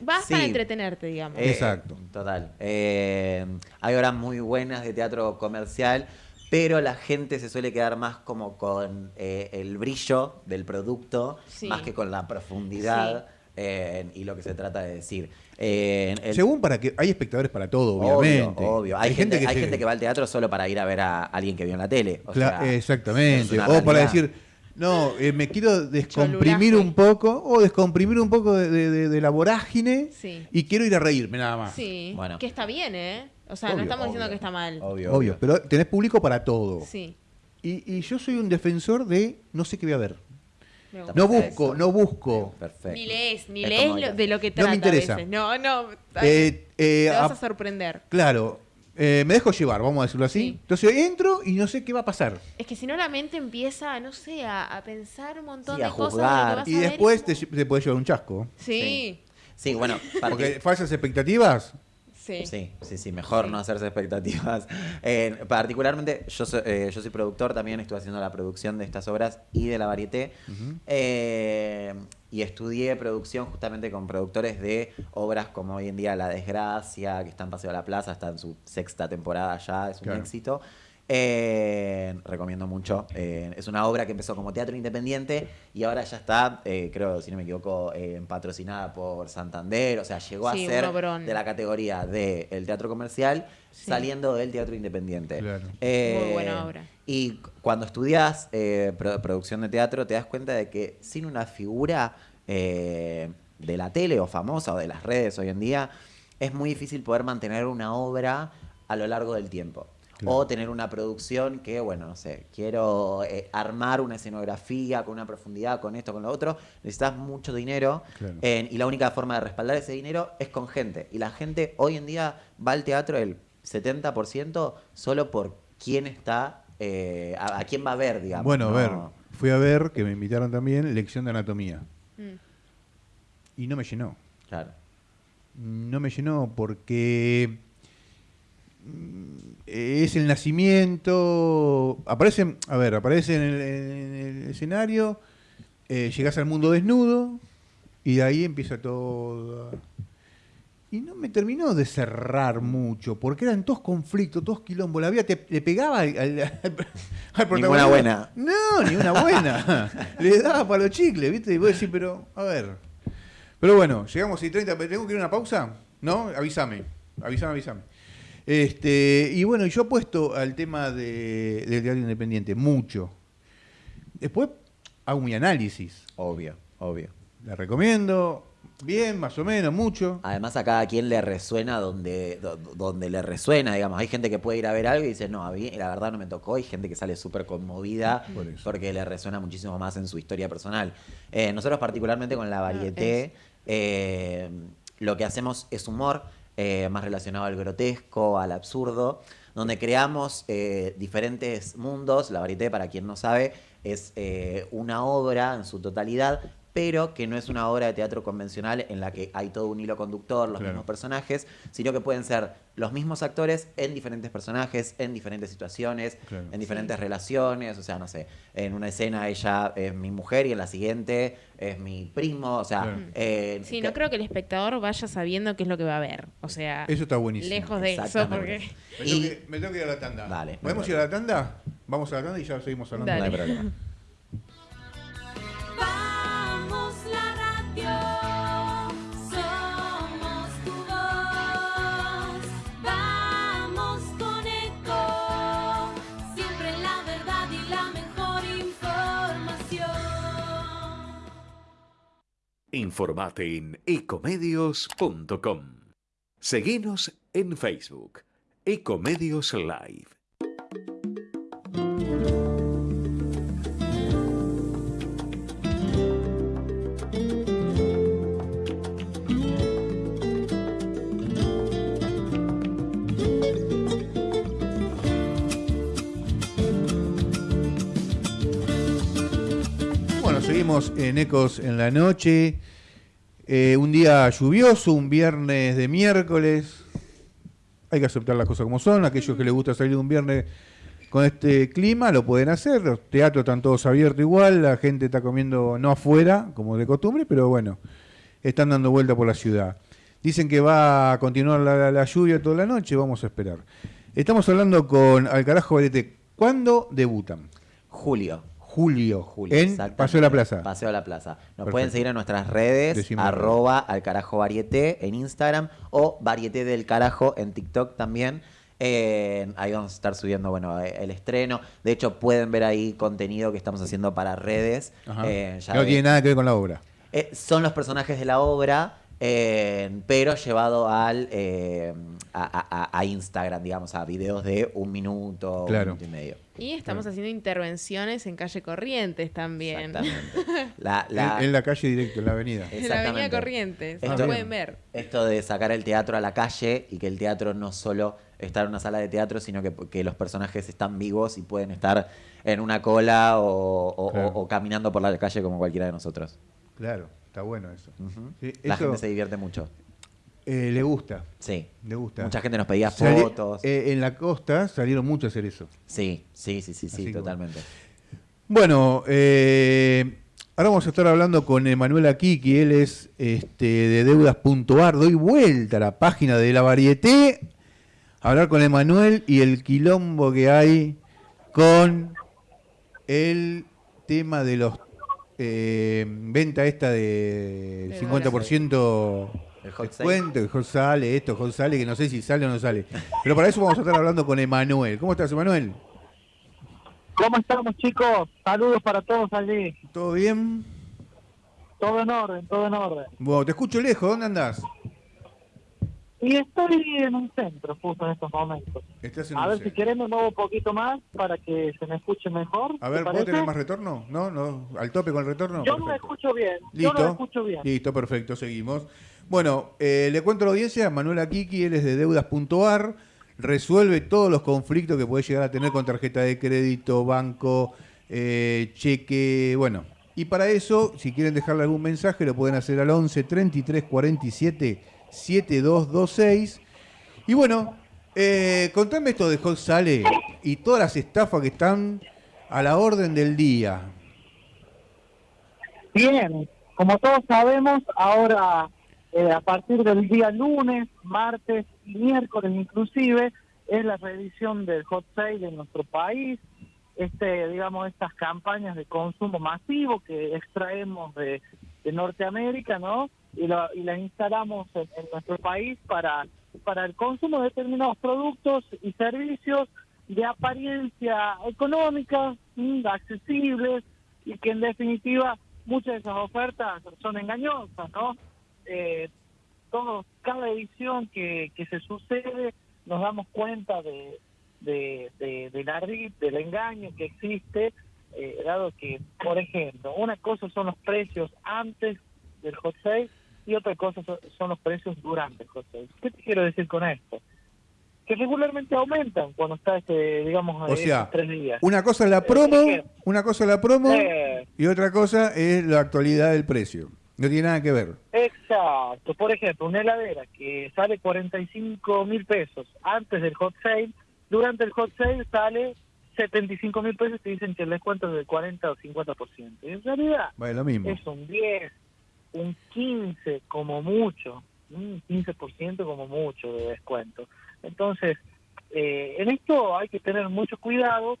S7: Vas
S4: Sí.
S7: para entretenerte, digamos.
S4: Eh,
S3: Exacto.
S4: Total. Eh, hay obras muy buenas de teatro comercial, pero la gente se suele quedar más como con eh, el brillo del producto,
S7: Sí.
S4: más que con la profundidad eh, y lo que se trata de decir. Eh, el-
S3: Según para que hay espectadores para todo, obviamente.
S4: obvio. Hay, gente, hay
S3: se-
S4: gente que va al teatro solo para ir a ver a alguien que vio en la tele. O
S3: Cla-
S4: sea,
S3: exactamente. O para decir, no, eh, me quiero descomprimir un poco, o descomprimir un poco de, de- de- de la vorágine
S7: Sí.
S3: y quiero ir a reírme nada más.
S7: Sí,
S4: Bueno.
S7: que está bien, ¿eh? O sea,
S3: Obvio,
S7: no estamos diciendo
S4: obvio.
S7: que está mal.
S4: Obvio,
S3: Obvio, pero tenés público para todo.
S7: Sí.
S3: Y, y yo soy un defensor de no sé qué voy a ver. No busco,
S7: eso.
S3: no busco.
S4: Perfecto.
S7: Ni lees, ni
S4: Es
S7: lees lo- de lo que
S3: No
S7: trata
S3: me interesa.
S7: a veces. No, no.
S3: Eh, eh,
S7: te vas
S3: a-
S7: a sorprender.
S3: claro, eh, me dejo llevar, vamos a decirlo así.
S7: Sí.
S3: Entonces entro y no sé qué va a pasar.
S7: Es que si no la mente empieza, no sé, a, a pensar un montón
S4: Sí,
S7: de
S4: a
S7: cosas vas
S3: Y
S7: a ver
S3: después te,
S7: como-
S3: te puede llevar un chasco.
S7: Sí,
S4: Sí, bueno,
S3: Porque falsas expectativas.
S7: Sí.
S4: Sí, sí, sí, mejor
S7: Sí.
S4: no hacerse expectativas. Eh, particularmente, yo soy, eh, yo soy productor, también estuve haciendo la producción de estas obras y de la varieté. Eh, y estudié producción justamente con productores de obras como hoy en día La Desgracia, que está en Paseo de la Plaza, está en su sexta temporada ya, es un
S3: Claro.
S4: éxito. Eh, recomiendo mucho. Eh, es una obra que empezó como teatro independiente y ahora ya está, eh, creo, si no me equivoco, eh, patrocinada por Santander. O sea, llegó
S7: Sí,
S4: a ser
S7: obrón.
S4: de la categoría del teatro comercial
S7: Sí.
S4: saliendo del teatro independiente.
S3: Claro.
S4: Eh,
S7: Muy buena obra.
S4: Y cu- cuando estudias eh, pro- producción de teatro, te das cuenta de que sin una figura eh, de la tele o famosa o de las redes hoy en día, es muy difícil poder mantener una obra a lo largo del tiempo.
S3: Claro.
S4: O tener una producción que, bueno, no sé, quiero eh, armar una escenografía con una profundidad, con esto, con lo otro, necesitas mucho dinero
S3: Claro.
S4: eh, y la única forma de respaldar ese dinero es con gente. Y la gente hoy en día va al teatro el 70% solo por quién está, eh, a, a quién va a ver, digamos.
S3: Bueno, a ver, fui a ver, que me invitaron también, lección de anatomía.
S7: Mm.
S3: Y no me llenó.
S4: Claro.
S3: No me llenó porque es el nacimiento. Aparece, a ver, aparece en el, en el escenario, eh, llegás al mundo desnudo y de ahí empieza todo. y no me terminó de cerrar mucho, porque eran todos conflictos, todos quilombos. La vida te, le pegaba al, al, al protagonista.
S4: Ninguna buena.
S3: No, ni una buena. le daba para los chicles, ¿viste? Y vos decís, pero, a ver. Pero bueno, llegamos y 30, ¿tengo que ir a una pausa? ¿No? Avísame, avísame, avísame. Este, y bueno, yo apuesto al tema de, del teatro independiente, mucho. Después hago mi análisis.
S4: Obvio, obvio.
S3: La recomiendo, bien, más o menos, mucho.
S4: Además a cada quien le resuena donde, do- donde le resuena, digamos. Hay gente que puede ir a ver algo y dice, no, a mí la verdad no me tocó. Hay gente que sale súper conmovida
S3: Por
S4: porque le resuena muchísimo más en su historia personal. Eh, nosotros particularmente con la varieté, eh, lo que hacemos es humor, eh, más relacionado al grotesco, al absurdo, donde creamos eh, diferentes mundos. La varieté, para quien no sabe, es eh, una obra en su totalidad, pero que no es una obra de teatro convencional en la que hay todo un hilo conductor, los
S3: Claro.
S4: mismos personajes, sino que pueden ser los mismos actores en diferentes personajes, en diferentes situaciones,
S3: Claro.
S4: en diferentes relaciones, o sea, no sé, en una escena ella es mi mujer y en la siguiente es mi primo, o sea,
S3: Claro.
S4: eh,
S7: Sí, no creo que el espectador vaya sabiendo qué es lo que va a ver. O sea,
S3: Eso está buenísimo.
S7: lejos de eso, porque...
S3: Me,
S4: Y-
S3: tengo que, me tengo que ir a la tanda.
S4: Dale,
S3: ¿Podemos ir a la tanda? Vamos a la tanda y ya seguimos hablando.
S7: Dale.
S4: no hay problema.
S1: Informate en ecomedios.com. Seguinos en Facebook, Ecomedios Live.
S3: Seguimos en Ecos en la noche. Eh, un día lluvioso, un viernes de miércoles. Hay que aceptar las cosas como son. Aquellos que les gusta salir un viernes con este clima lo pueden hacer. Los teatros están todos abiertos igual. La gente está comiendo no afuera, como de costumbre, pero bueno, están dando vuelta por la ciudad. Dicen que va a continuar la, la- lluvia toda la noche. Vamos a esperar. Estamos hablando con Alcarajo Varete. ¿Cuándo debutan?
S4: Julio.
S3: Julio,
S4: Julio,
S3: en. Paseo de la Plaza.
S4: Paseo de la Plaza. Nos
S3: Perfecto.
S4: pueden seguir en nuestras redes,
S3: Decime.
S4: arroba al carajo varieté en Instagram o varieté del carajo en TikTok también. Eh, ahí vamos a estar subiendo, bueno, eh, el estreno. De hecho, pueden ver ahí contenido que estamos haciendo para redes. Eh, ya
S3: no tiene nada que ver con la obra.
S4: eh, son los personajes de la obra, eh, pero llevado al eh, a, a- a Instagram, digamos, a videos de un minuto,
S3: Claro.
S4: un minuto y medio.
S7: Y estamos haciendo intervenciones en calle Corrientes también.
S4: Exactamente. La, la-
S3: En, en la calle directo, en la avenida.
S7: En la avenida. Corrientes.
S3: Ah,
S7: Lo
S3: bien.
S7: pueden ver.
S4: Esto de sacar el teatro a la calle y que el teatro no solo está en una sala de teatro, sino que, que los personajes están vivos y pueden estar en una cola o, o-
S3: Claro.
S4: o- o caminando por la calle como cualquiera de nosotros.
S3: Claro, está bueno eso. Sí,
S4: La
S3: eso,
S4: gente se divierte mucho.
S3: eh, le gusta,
S4: Sí.
S3: le gusta.
S4: Mucha gente nos pedía fotos.
S3: eh, en la costa salieron mucho a hacer eso.
S4: Sí, sí, sí, sí,
S3: Así
S4: sí, totalmente.
S3: Bueno, eh, ahora vamos a estar hablando con Emanuel Akiki, él es este, de deudas.ar. Doy vuelta a la página de la varieté, a hablar con Emanuel y el quilombo que hay con el tema de los eh, venta esta de
S7: De
S3: 50%
S4: El hot
S3: descuento, el hot sale, esto, hot sale, que no sé si sale o no sale. Pero para eso vamos a estar hablando con Emanuel. ¿Cómo estás, Emanuel?
S8: ¿Cómo estamos, chicos? Saludos para todos allí.
S3: ¿Todo bien?
S8: Todo en orden, todo en orden.
S3: Bueno, te escucho lejos, ¿dónde andás?
S8: Y estoy en un centro justo en estos momentos.
S3: Estás en
S8: A
S3: un
S8: ver si querés me muevo un poquito más para que se me escuche mejor.
S3: A
S8: ¿te
S3: ver, ¿puedo
S8: parece?
S3: tener más retorno? ¿No? ¿No? ¿Al tope con el retorno?
S8: Yo lo
S3: Perfecto.
S8: escucho bien.
S3: Listo.
S8: Yo lo escucho bien.
S3: Listo, perfecto, seguimos. Bueno, eh, le cuento a la audiencia, Manuel Akiki, él es de deudas.ar, resuelve todos los conflictos que puede llegar a tener con tarjeta de crédito, banco, eh, cheque, bueno. Y para eso, si quieren dejarle algún mensaje, lo pueden hacer al 11 33 47 7226. Y bueno, eh, contame esto de Hot Sale y todas las estafas que están a la orden del día.
S8: Bien, como todos sabemos, ahora eh, a partir del día lunes, martes y miércoles inclusive, es la reedición del hot sale en nuestro país, este, digamos, estas campañas de consumo masivo que extraemos de, de Norteamérica, ¿no? Y, lo- y las instalamos en, en nuestro país para, para el consumo de determinados productos y servicios de apariencia económica, mm, accesibles, y que en definitiva muchas de esas ofertas son engañosas, ¿no? Eh, todo, cada edición que, que se sucede nos damos cuenta de, de, de, del del engaño que existe, eh, dado que, por ejemplo, una cosa son los precios antes del hot sale y otra cosa son, los precios durante el hot sale. ¿Qué te quiero decir con esto? Que regularmente aumentan cuando está este, digamos,
S3: O sea,
S8: tres días.
S3: una cosa es la promo,
S8: Eh,
S3: una cosa es la promo
S8: Eh,
S3: y otra cosa es la actualidad del precio. No tiene nada que ver.
S8: Exacto. Por ejemplo, una heladera que sale 45 mil pesos antes del hot sale, durante el hot sale sale 75 mil pesos y dicen que el descuento es del 40 o 50%. Y en realidad
S3: Vale, lo mismo.
S8: es un 10, un 15 como mucho, un 15% como mucho de descuento. Entonces, eh, en esto hay que tener mucho cuidado,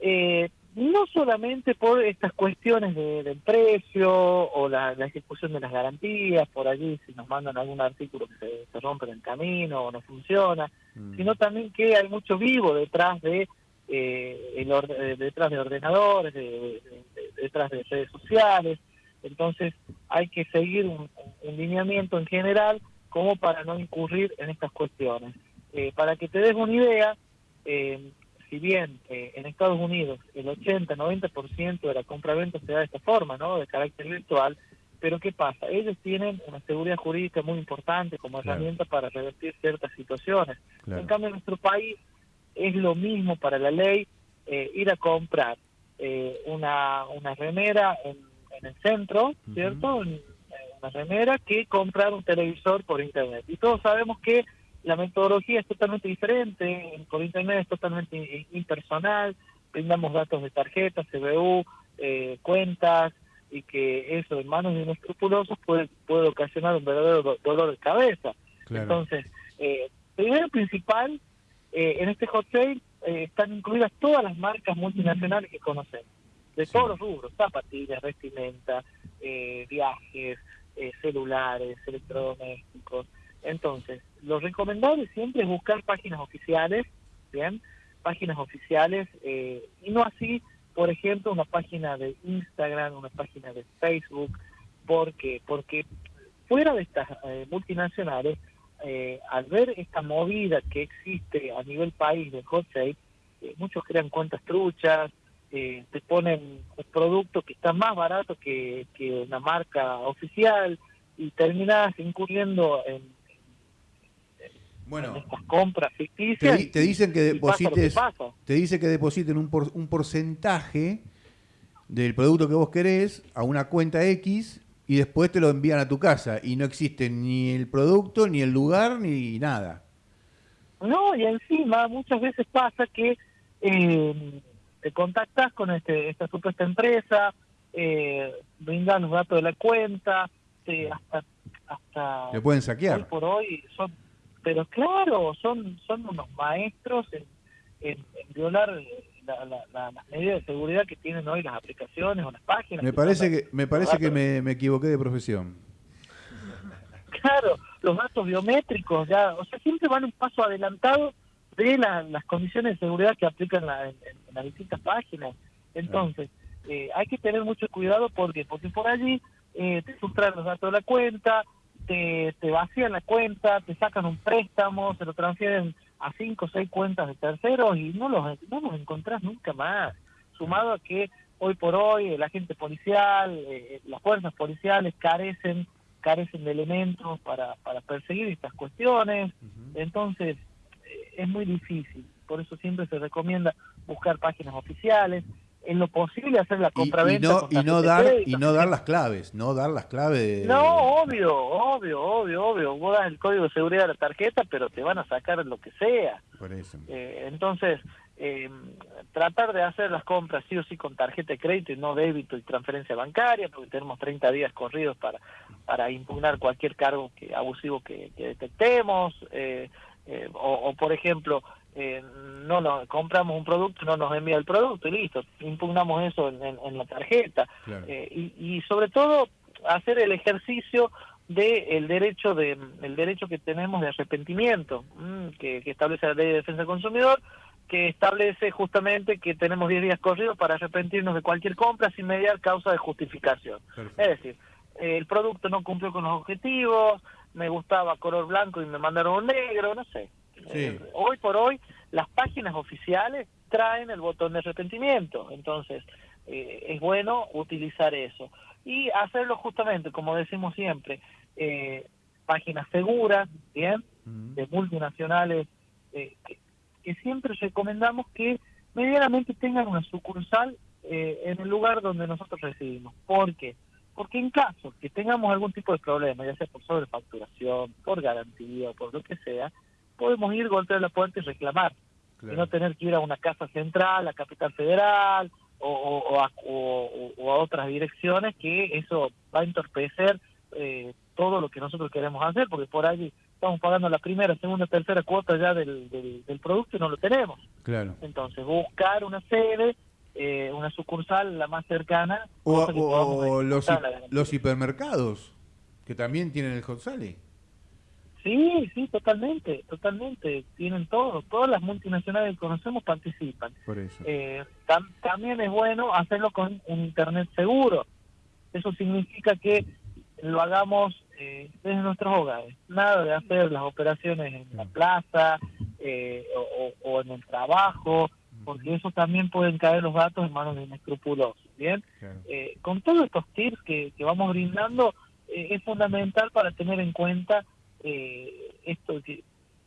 S8: eh, no solamente por estas cuestiones de- del precio o la, la ejecución de las garantías, por allí si nos mandan algún artículo que se, se rompe en el camino o no funciona, sino también que hay mucho vivo detrás de eh, el orde- eh, detrás de ordenadores, de- de- de- detrás de redes sociales. Entonces hay que seguir un, un lineamiento en general como para no incurrir en estas cuestiones. Eh, para que te des una idea, eh, si bien eh, en Estados Unidos el 80-90% de la compra-venta se da de esta forma, ¿no? De carácter virtual, pero ¿qué pasa? Ellos tienen una seguridad jurídica muy importante como
S3: Claro.
S8: herramienta para revertir ciertas situaciones.
S3: Claro.
S8: En cambio, en nuestro país es lo mismo para la ley eh, ir a comprar eh, una, una remera en, en el centro, ¿cierto? En- eh, una remera que comprar un televisor por internet. Y todos sabemos que la metodología es totalmente diferente, por internet es totalmente impersonal, brindamos datos de tarjetas, CBU, eh, cuentas, y que eso en manos de inescrupulosos puede, puede ocasionar un verdadero do- dolor de cabeza.
S3: Claro.
S8: Entonces, eh, primero principal, eh, en este hot sale eh, están incluidas todas las marcas multinacionales que conocemos, de todos los rubros, zapatillas, vestimenta, eh, viajes, eh, celulares, electrodomésticos. Entonces, lo recomendable siempre es buscar páginas oficiales, ¿bien? Páginas oficiales, eh, y no así, por ejemplo, una página de Instagram, una página de Facebook, porque porque fuera de estas eh, multinacionales, al ver esta movida que existe a nivel país del hot sale, muchos crean cuentas truchas, eh, te ponen un producto que está más barato que, que una marca oficial y terminas incurriendo en,
S3: Bueno,
S8: en estas compras
S3: te,
S8: ficticias.
S3: di- te dicen que deposites, te dice que depositen un, por- un porcentaje del producto que vos querés a una cuenta X y después te lo envían a tu casa y no existe ni el producto, ni el lugar, ni nada.
S8: No, y encima muchas veces pasa que eh, te contactas con este, esta supuesta empresa, eh, brindan los datos de la cuenta, te- hasta, hasta
S3: pueden
S8: hoy
S3: saquear.
S8: por hoy son, pero claro, son son unos maestros en, en- en violar la- la- la- las medidas de seguridad que tienen hoy las aplicaciones o las páginas.
S3: Me parece que me parece que me, me equivoqué de profesión.
S8: Claro, los datos biométricos, ya, o sea, siempre van un paso adelantado de la- las condiciones de seguridad que aplican la- en, en las distintas páginas. Entonces, eh, hay que tener mucho cuidado porque porque por allí eh, te sustraen los datos de la cuenta, te, te vacían la cuenta, te sacan un préstamo, se lo transfieren a cinco o seis cuentas de terceros y no los, no los encontrás nunca más. Sumado a que hoy por hoy el agente policial, eh, las fuerzas policiales carecen carecen de elementos para, para perseguir estas cuestiones. Entonces, eh, es muy difícil. Por eso siempre se recomienda buscar páginas oficiales. En lo posible hacer la
S3: Y, y
S8: compra-venta.
S3: no y no dar y no dar las claves, no dar las claves de
S8: No, obvio, obvio, obvio, obvio. Vos das el código de seguridad de la tarjeta, pero te van a sacar lo que sea.
S3: por eso.
S8: Eh, entonces, eh, tratar de hacer las compras sí o sí con tarjeta de crédito y no débito y transferencia bancaria, porque tenemos 30 días corridos para, para impugnar cualquier cargo que, abusivo que, que detectemos, eh, eh, o, o, por ejemplo, eh, no nos compramos un producto, no nos envía el producto y listo, impugnamos eso en, en- en la tarjeta.
S3: Claro.
S8: Eh, y, y sobre todo hacer el ejercicio del derecho de el derecho que tenemos de arrepentimiento mm, que, que establece la ley de defensa del consumidor que establece justamente que tenemos 10 días corridos para arrepentirnos de cualquier compra sin mediar causa de justificación.
S3: Perfecto.
S8: Es decir, el producto no cumplió con los objetivos, me gustaba color blanco y me mandaron un negro, no sé.
S3: Sí.
S8: Eh, hoy por hoy las páginas oficiales traen el botón de arrepentimiento, entonces eh, es bueno utilizar eso y hacerlo justamente, como decimos siempre, eh, páginas seguras, bien,
S3: Mm.
S8: de multinacionales eh, que, que siempre recomendamos que medianamente tengan una sucursal eh, en el lugar donde nosotros residimos. ¿Por qué? Porque en caso que tengamos algún tipo de problema, ya sea por sobrefacturación, por garantía o por lo que sea, podemos ir, golpear la puerta y reclamar.
S3: Claro.
S8: Y no tener que ir a una casa central, a Capital Federal o, o- o a, o- o a otras direcciones que eso va a entorpecer eh, todo lo que nosotros queremos hacer, porque por ahí estamos pagando la primera, segunda, tercera cuota ya del, del, del producto y no lo tenemos.
S3: Claro.
S8: Entonces, buscar una sede, eh, una sucursal la más cercana.
S3: O, los, hi- los hipermercados, que también tienen el hot sale.
S8: Sí, sí, totalmente, totalmente. Tienen todo. Todas las multinacionales que conocemos participan.
S3: Por eso.
S8: Eh, tam- también es bueno hacerlo con un Internet seguro. Eso significa que lo hagamos eh, desde nuestros hogares. Nada de hacer las operaciones en la plaza eh, o- o en el trabajo, porque eso también pueden caer los datos en manos de inescrupulosos. Bien,
S3: Claro.
S8: Eh, con todos estos tips que, que vamos brindando, eh, es fundamental para tener en cuenta eh, esto que,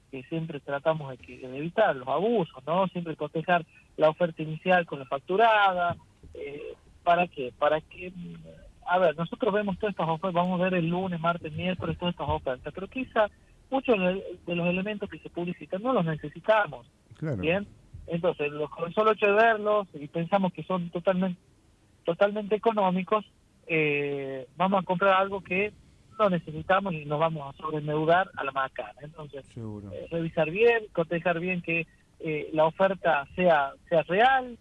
S8: que siempre tratamos de, que- de evitar, los abusos, ¿no? Siempre cotejar la oferta inicial con la facturada. Eh, ¿Para qué? Para que, mm, a ver, nosotros vemos todas estas ofertas, vamos a ver el lunes, martes, miércoles, todas estas ofertas, pero quizá muchos de de los elementos que se publicitan no los necesitamos.
S3: Claro.
S8: Bien, entonces los, con solo hecho de verlos y pensamos que son totalmente totalmente económicos, eh, vamos a comprar algo que no necesitamos y nos vamos a sobreendeudar a la macana. Entonces,
S3: Seguro.
S8: eh, revisar bien, cotejar bien que eh, la oferta sea sea real,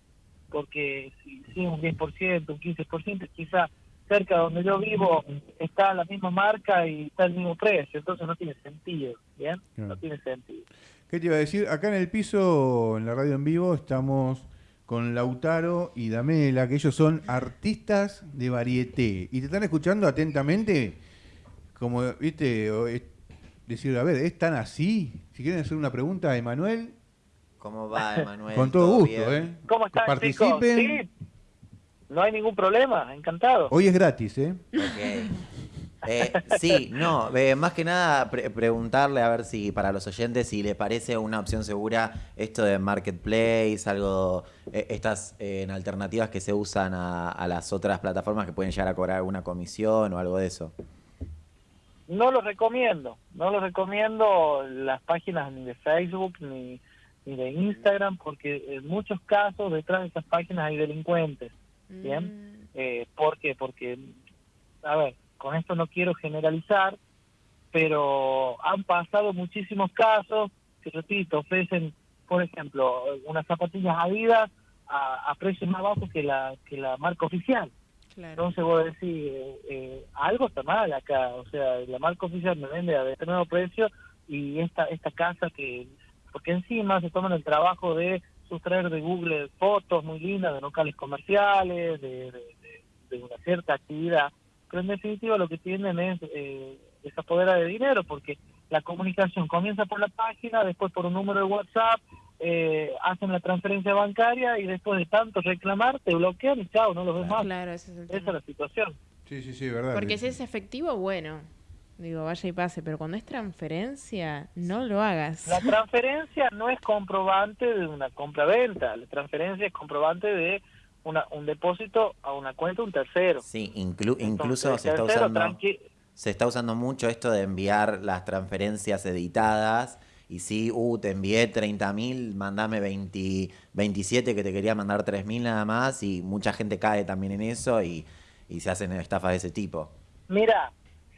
S8: porque si, si es un 10%, un 15%, quizá cerca de donde yo vivo está la misma marca y está el mismo precio, entonces no tiene sentido, ¿bien?
S3: Claro.
S8: No tiene sentido.
S3: ¿Qué te iba a decir? Acá en el piso, en la radio en vivo, estamos con Lautaro y Damela, que ellos son artistas de varieté. Y te están escuchando atentamente, como, viste, o es- decir, a ver, ¿es tan así? Si quieren hacer una pregunta a Emanuel,
S4: ¿Cómo va, Emanuel?
S3: con todo gusto,
S4: bien?
S3: ¿eh?
S8: ¿Cómo están,
S3: Participen.
S8: chicos? Sí, no hay ningún problema, encantado.
S3: Hoy es gratis, ¿eh?
S4: Ok. Eh, sí, no, eh, más que nada pre- preguntarle a ver si para los oyentes si les parece una opción segura esto de marketplace, algo, eh, estas eh, en alternativas que se usan a, a las otras plataformas que pueden llegar a cobrar alguna comisión o algo de eso.
S8: No lo recomiendo, no lo recomiendo las páginas ni de Facebook ni, ni de Instagram, porque en muchos casos detrás de esas páginas hay delincuentes. Bien. Eh, ¿Por qué? Porque, a ver, con esto no quiero generalizar, pero han pasado muchísimos casos que, repito, ofrecen, por ejemplo, unas zapatillas Adidas a, a precios más bajos que la, que la marca oficial.
S7: Claro.
S8: Entonces vos decís, eh, eh, algo está mal acá, o sea, la marca oficial me vende a determinado precio y esta esta casa que, porque encima se toman el trabajo de sustraer de Google fotos muy lindas de locales comerciales, de, de- de- de una cierta actividad, pero en definitiva lo que tienen es eh, esa podera de dinero, porque la comunicación comienza por la página, después por un número de WhatsApp, eh, hacen la transferencia bancaria y después de tanto reclamar te bloquean y chao, no los ves más.
S7: Claro, ese es el
S8: Esa es la situación.
S3: Sí, sí, sí, verdad.
S7: Porque si es efectivo, bueno. Digo, vaya y pase, pero cuando es transferencia, no lo hagas.
S8: La transferencia no es comprobante de una compra-venta, la transferencia es comprobante de una, un depósito a una cuenta un tercero.
S4: Sí, inclu- incluso se está usando se está usando mucho esto de enviar las transferencias editadas y sí, uh, te envié 30 mil, mandame 20, 27 que te quería mandar 3 mil nada más y mucha gente cae también en eso y, y se hacen estafas de ese tipo.
S8: Mira,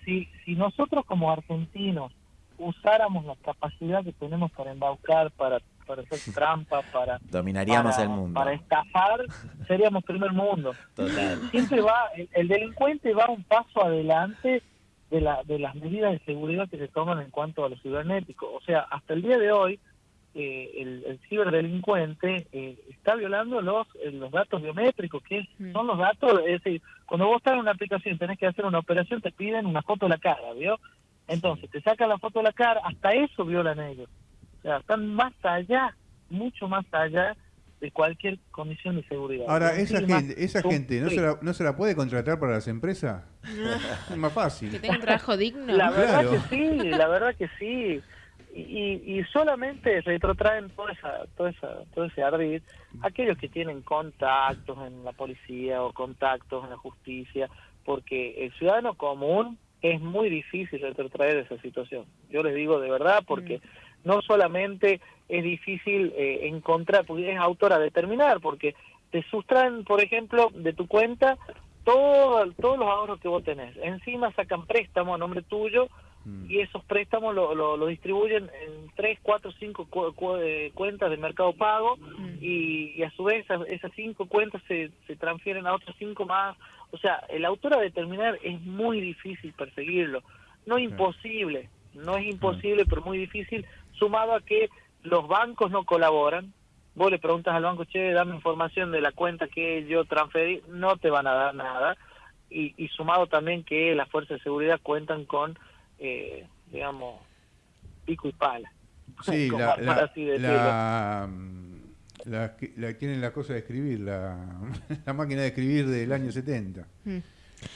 S8: si, si nosotros como argentinos usáramos la capacidad que tenemos para embaucar, para, para hacer trampa, para,
S4: Dominaríamos
S8: para-
S4: el mundo.
S8: para estafar, seríamos primer mundo.
S4: Total.
S8: Siempre va, el, el delincuente va un paso adelante de, la, de las medidas de seguridad que se toman en cuanto a lo cibernético. O sea, hasta el día de hoy, eh, el, el ciberdelincuente eh, está violando los, eh, los datos biométricos, que es-
S7: Mm.
S8: son los datos, es decir, cuando vos estás en una aplicación y tenés que hacer una operación, te piden una foto de la cara, ¿vio? Entonces, te sacan la foto de la cara, hasta eso violan ellos. O sea, están más allá, mucho más allá de cualquier condición de seguridad.
S3: Ahora, esa gente, esa gente ¿no, se la, ¿no se la puede contratar para las empresas? es más
S7: Que
S3: fácil.
S7: tenga un trabajo digno.
S8: La verdad
S3: Claro.
S8: que sí, la verdad que sí. Y, y- solamente retrotraen toda esa, toda esa, todo ese ardid aquellos que tienen contactos en la policía o contactos en la justicia, porque el ciudadano común es muy difícil retrotraer esa situación. Yo les digo de verdad, porque no solamente es difícil eh, encontrar, porque es autora determinar, porque te sustraen, por ejemplo, de tu cuenta todo, todos los ahorros que vos tenés. Encima sacan préstamo a nombre tuyo
S3: Mm.
S8: y esos préstamos lo, lo, lo distribuyen en tres, cuatro, cinco cu- cu- eh, cuentas de mercado pago
S7: Mm.
S8: y, y a su vez esas, esas cinco cuentas se, se transfieren a otras cinco más. O sea, el autor a determinar es muy difícil perseguirlo. No imposible, no es imposible, pero muy difícil, sumado a que los bancos no colaboran. Vos le preguntas al banco, che, dame información de la cuenta que yo transferí, no te van a dar nada. Y, y sumado también que las fuerzas de seguridad cuentan con, eh, digamos, pico y pala.
S3: Sí,
S8: Como
S3: la,
S8: para
S3: la,
S8: así decirlo.
S3: la, mm, la que- la- tienen la cosa de escribir, la, la máquina de escribir del año 70.
S7: Mm.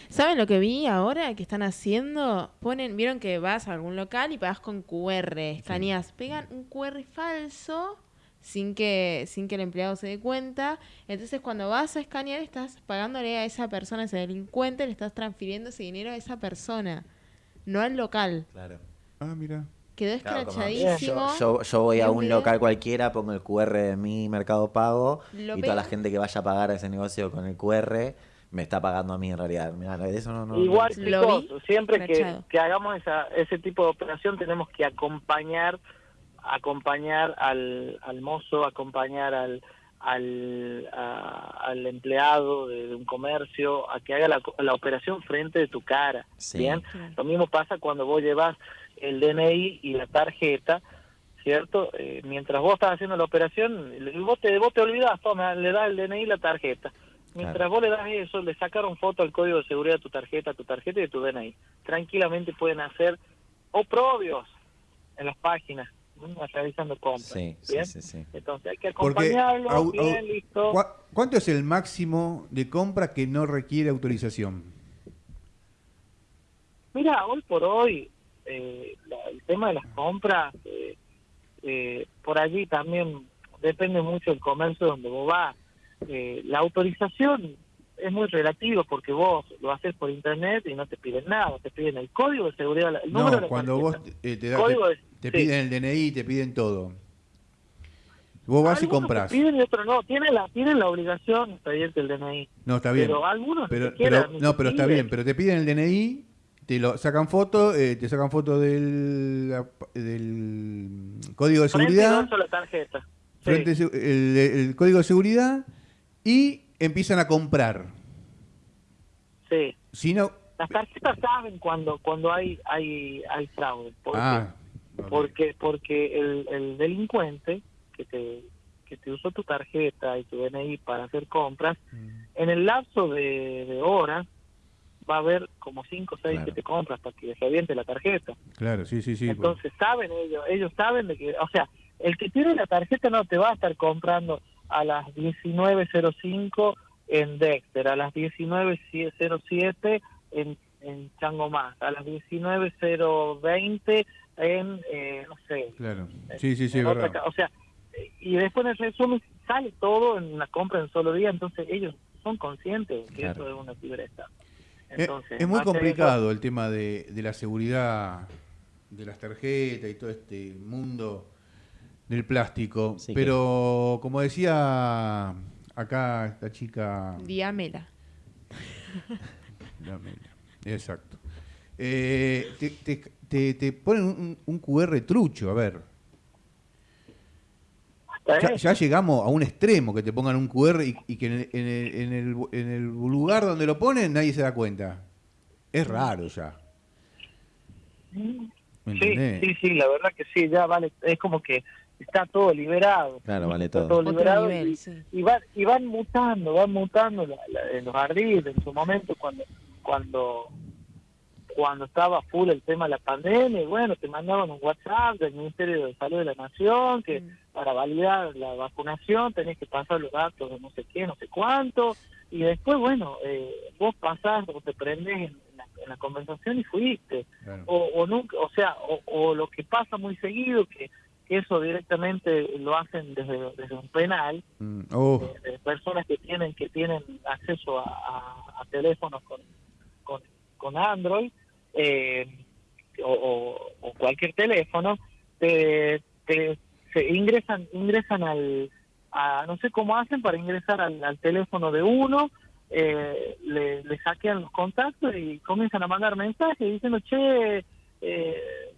S7: ¿Saben lo que vi ahora que están haciendo? Ponen, vieron que vas a algún local y pagas con QR, escaneas, pegan un QR falso sin que sin que el empleado se dé cuenta. Entonces cuando vas a escanear estás pagándole a esa persona, a ese delincuente, le estás transfiriendo ese dinero a esa persona, no al local.
S4: Claro.
S3: Ah, mira.
S7: Quedó
S4: Claro,
S7: escrachadísimo.
S4: Yo, yo, yo voy a
S7: un
S4: local cualquiera, pongo el QR de mi Mercado Pago
S7: Lo
S4: y toda la gente que vaya a pagar a ese negocio con el QR me está pagando a mí en realidad. Mirá, eso no, no-
S8: Igual, chicos, siempre que, que hagamos esa, ese tipo de operación tenemos que acompañar acompañar al, al mozo, acompañar al al, a- al empleado de, de un comercio a que haga la, la operación frente de tu cara.
S4: Sí.
S8: Bien,
S7: Claro.
S8: lo mismo pasa cuando vos llevas el DNI y la tarjeta, ¿cierto? Eh, mientras vos estás haciendo la operación, vos te, vos te olvidás, toma, le das el DNI y la tarjeta. Mientras
S4: Claro.
S8: vos le das eso, le sacaron foto al código de seguridad de tu tarjeta, tu tarjeta y de tu DNI. Tranquilamente pueden hacer oprobios en las páginas, realizando compras.
S4: Sí, sí,
S8: ¿bien?
S4: sí, sí.
S8: Entonces hay que
S3: Porque
S8: acompañarlo,
S3: au- au-
S8: bien, listo.
S3: ¿cuá- ¿Cuánto es el máximo de compra que no requiere autorización?
S8: Mira, hoy por hoy, eh, la- el tema de las compras, eh, eh, por allí también depende mucho del comercio donde vos vas. Eh, la autorización es muy relativo porque vos lo haces por internet y no te piden nada, te piden el código de seguridad, el número de
S3: No, cuando vos eh, te, da- te, te
S8: sí.
S3: piden el DNI, te piden todo. Vos vas y compras.
S8: piden y otros no, tienen la, tienen la obligación de pedirte el DNI.
S3: No, está bien.
S8: Pero algunos
S3: Pero, no, pero está bien, pero te piden el DNI, te lo sacan foto, eh, te sacan foto del, código de
S8: Frente y
S3: seguridad,
S8: dorso la tarjeta. Sí.
S3: frente se- el, el código de seguridad y empiezan a comprar.
S8: sí.
S3: Si no,
S8: Las tarjetas saben cuando cuando hay hay hay fraude. porque
S3: ah,
S8: porque porque el, el delincuente que te que te usó tu tarjeta y tu DNI para hacer compras
S3: Mm.
S8: en el lapso de, de horas va a haber como cinco o seis
S4: Claro.
S8: que te compras para que reviente la tarjeta
S3: claro, sí, sí, sí. pues.
S8: entonces saben ellos ellos saben de que o sea el que tiene la tarjeta no te va a estar comprando a las 19.05 en Dexter a las 19.07 en en Chango Más a las 19.020 en eh, no sé
S3: Claro, sí, sí, sí,
S8: otra
S3: verdad.
S8: o sea, eh, y después en el resumen sale todo en una compra en un solo día, entonces ellos son conscientes de que
S4: Claro.
S8: eso es una ciberestafa.
S3: Es-
S8: Entonces,
S3: es muy
S8: eso-
S3: complicado el tema de, de la seguridad de las tarjetas y todo este mundo del plástico.
S4: Sí,
S3: Pero como decía acá esta chica...
S7: Diámela.
S3: Dame, Exacto. Eh, te, te- te- te ponen un, un QR trucho, a ver. Ya, ya llegamos a un extremo que te pongan un QR y, y que en el, en, el, en el- en el lugar donde lo ponen nadie se da cuenta. Es raro ya. ¿Me
S8: Sí, sí, sí, la verdad que sí, ya vale, es como que está todo liberado.
S4: Claro, vale
S8: Está
S4: todo.
S8: todo
S7: Otro
S8: liberado
S7: nivel,
S8: y,
S7: sí.
S8: y van, y van mutando, van mutando la- la- los ardiles en su momento cuando cuando cuando estaba full el tema de la pandemia, y bueno, te mandaban un WhatsApp del Ministerio de Salud de la Nación que
S7: Mm.
S8: para validar la vacunación tenés que pasar los datos de no sé qué, no sé cuánto, y después, bueno, eh, vos pasás o te prendés en la, en la conversación y fuiste
S3: Claro.
S8: o, o nunca, o sea, o, o lo que pasa muy seguido, que eso directamente lo hacen desde, desde un penal,
S3: Mm, oh,
S8: de, de personas que tienen que tienen acceso a, a- a teléfonos con, con, con Android eh, o, o- o cualquier teléfono, te, te- se ingresan ingresan al a, no sé cómo hacen para ingresar al, al teléfono de uno eh, le, le hackean los contactos y comienzan a mandar mensajes diciendo che eh,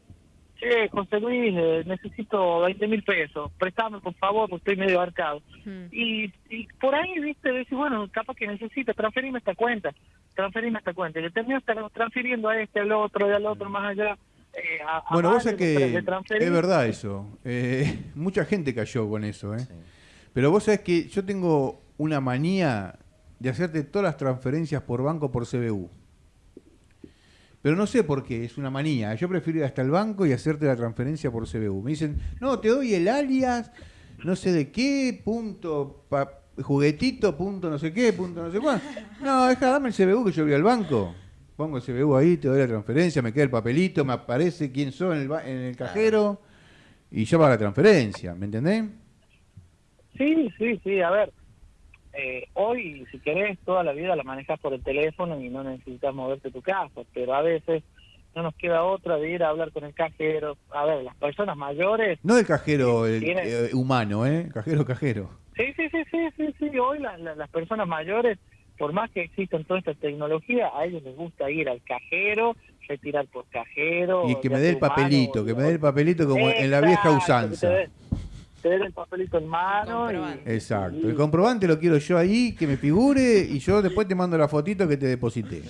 S8: che José Luis eh, necesito 20 mil pesos préstame por favor porque estoy medio arcado
S7: Mm.
S8: y, y por ahí, viste, decís, bueno, capaz que necesitas transferirme esta cuenta, transferirme esta cuenta. Y le terminas tra- transfiriendo a este, al otro, y al otro, más allá. eh, a- a
S3: Bueno, vos sabés que es verdad eso. Eh, mucha gente cayó con eso, ¿eh?
S4: Sí.
S3: Pero vos sabés que yo tengo una manía de hacerte todas las transferencias por banco por CBU. Pero no sé por qué, es una manía. Yo prefiero ir hasta el banco y hacerte la transferencia por CBU. Me dicen, no, te doy el alias, no sé de qué, punto, pa- juguetito, punto no sé qué, punto no sé cuál. No, deja, dame el CBU que yo voy al banco. Pongo el CBU ahí, te doy la transferencia, me queda el papelito, me aparece quién soy en el, en el cajero y ya va la transferencia, ¿me entendés?
S8: Sí, sí, sí, a ver. Eh, hoy, si querés, toda la vida la manejas por el teléfono y no necesitas moverte tu casa, pero a veces no nos queda otra de ir a hablar con el cajero. A ver, las personas mayores
S3: No el cajero el,
S8: Tiene-
S3: eh, humano, ¿eh? Cajero, cajero.
S8: Sí, sí, sí, sí, sí, sí. Hoy la- la- las personas mayores, por más que existan toda esta tecnología, a ellos les gusta ir al cajero, retirar por cajero.
S3: Y que me dé el papelito, que me dé el papelito como en la vieja usanza.
S8: Te dé, te dé el papelito en mano.
S7: Comprobante.
S8: y-
S3: Exacto.
S8: y-
S3: El comprobante lo quiero yo ahí, que me figure y yo después te mando la fotito que te deposité.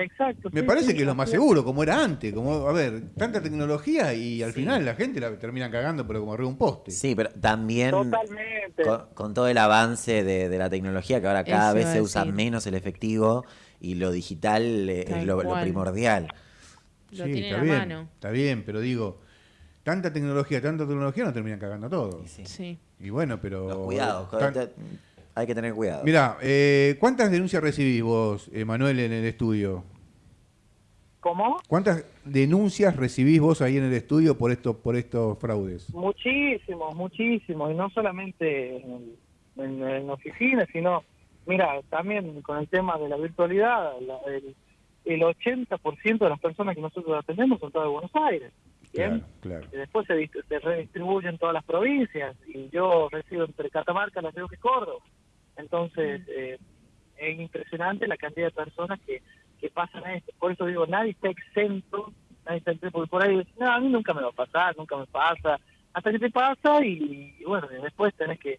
S8: Exacto.
S3: Me
S8: sí,
S3: parece
S8: sí,
S3: que es lo más seguro, como era antes. Como, a ver, tanta tecnología y al final la gente la termina cagando, pero como arriba de un poste.
S4: Sí, pero también
S8: Totalmente.
S4: con, con todo el avance de, de la tecnología, que ahora cada
S7: Eso
S4: vez se usa menos el efectivo y lo digital eh, es lo, primordial.
S7: Lo
S3: Sí,
S7: tiene
S3: está bien,
S7: mano.
S3: Está bien, pero digo, tanta tecnología, tanta tecnología nos terminan cagando todo.
S4: Y sí.
S7: Sí.
S3: Y bueno, pero...
S4: Los cuidados,
S3: tan-
S4: hay que tener cuidado.
S3: Mirá, eh, ¿cuántas denuncias recibís vos, eh, Manuel, en el estudio?
S8: ¿Cómo?
S3: ¿Cuántas denuncias recibís vos ahí en el estudio por estos por estos fraudes?
S8: Muchísimos, muchísimos, y no solamente en, en, en oficinas, sino, mira, también con el tema de la virtualidad, la- el, el 80% de las personas que nosotros atendemos son todas de Buenos Aires. ¿Bien?
S3: Claro, claro.
S8: Y después se, se redistribuyen todas las provincias, y yo resido entre Catamarca, La Rioja y Córdoba. Entonces, eh, es impresionante la cantidad de personas que, que pasan a esto. Por eso digo, nadie está exento, nadie está exento, porque por ahí, no, a mí nunca me va a pasar, nunca me pasa, hasta que te pasa y, y bueno, y después tenés que,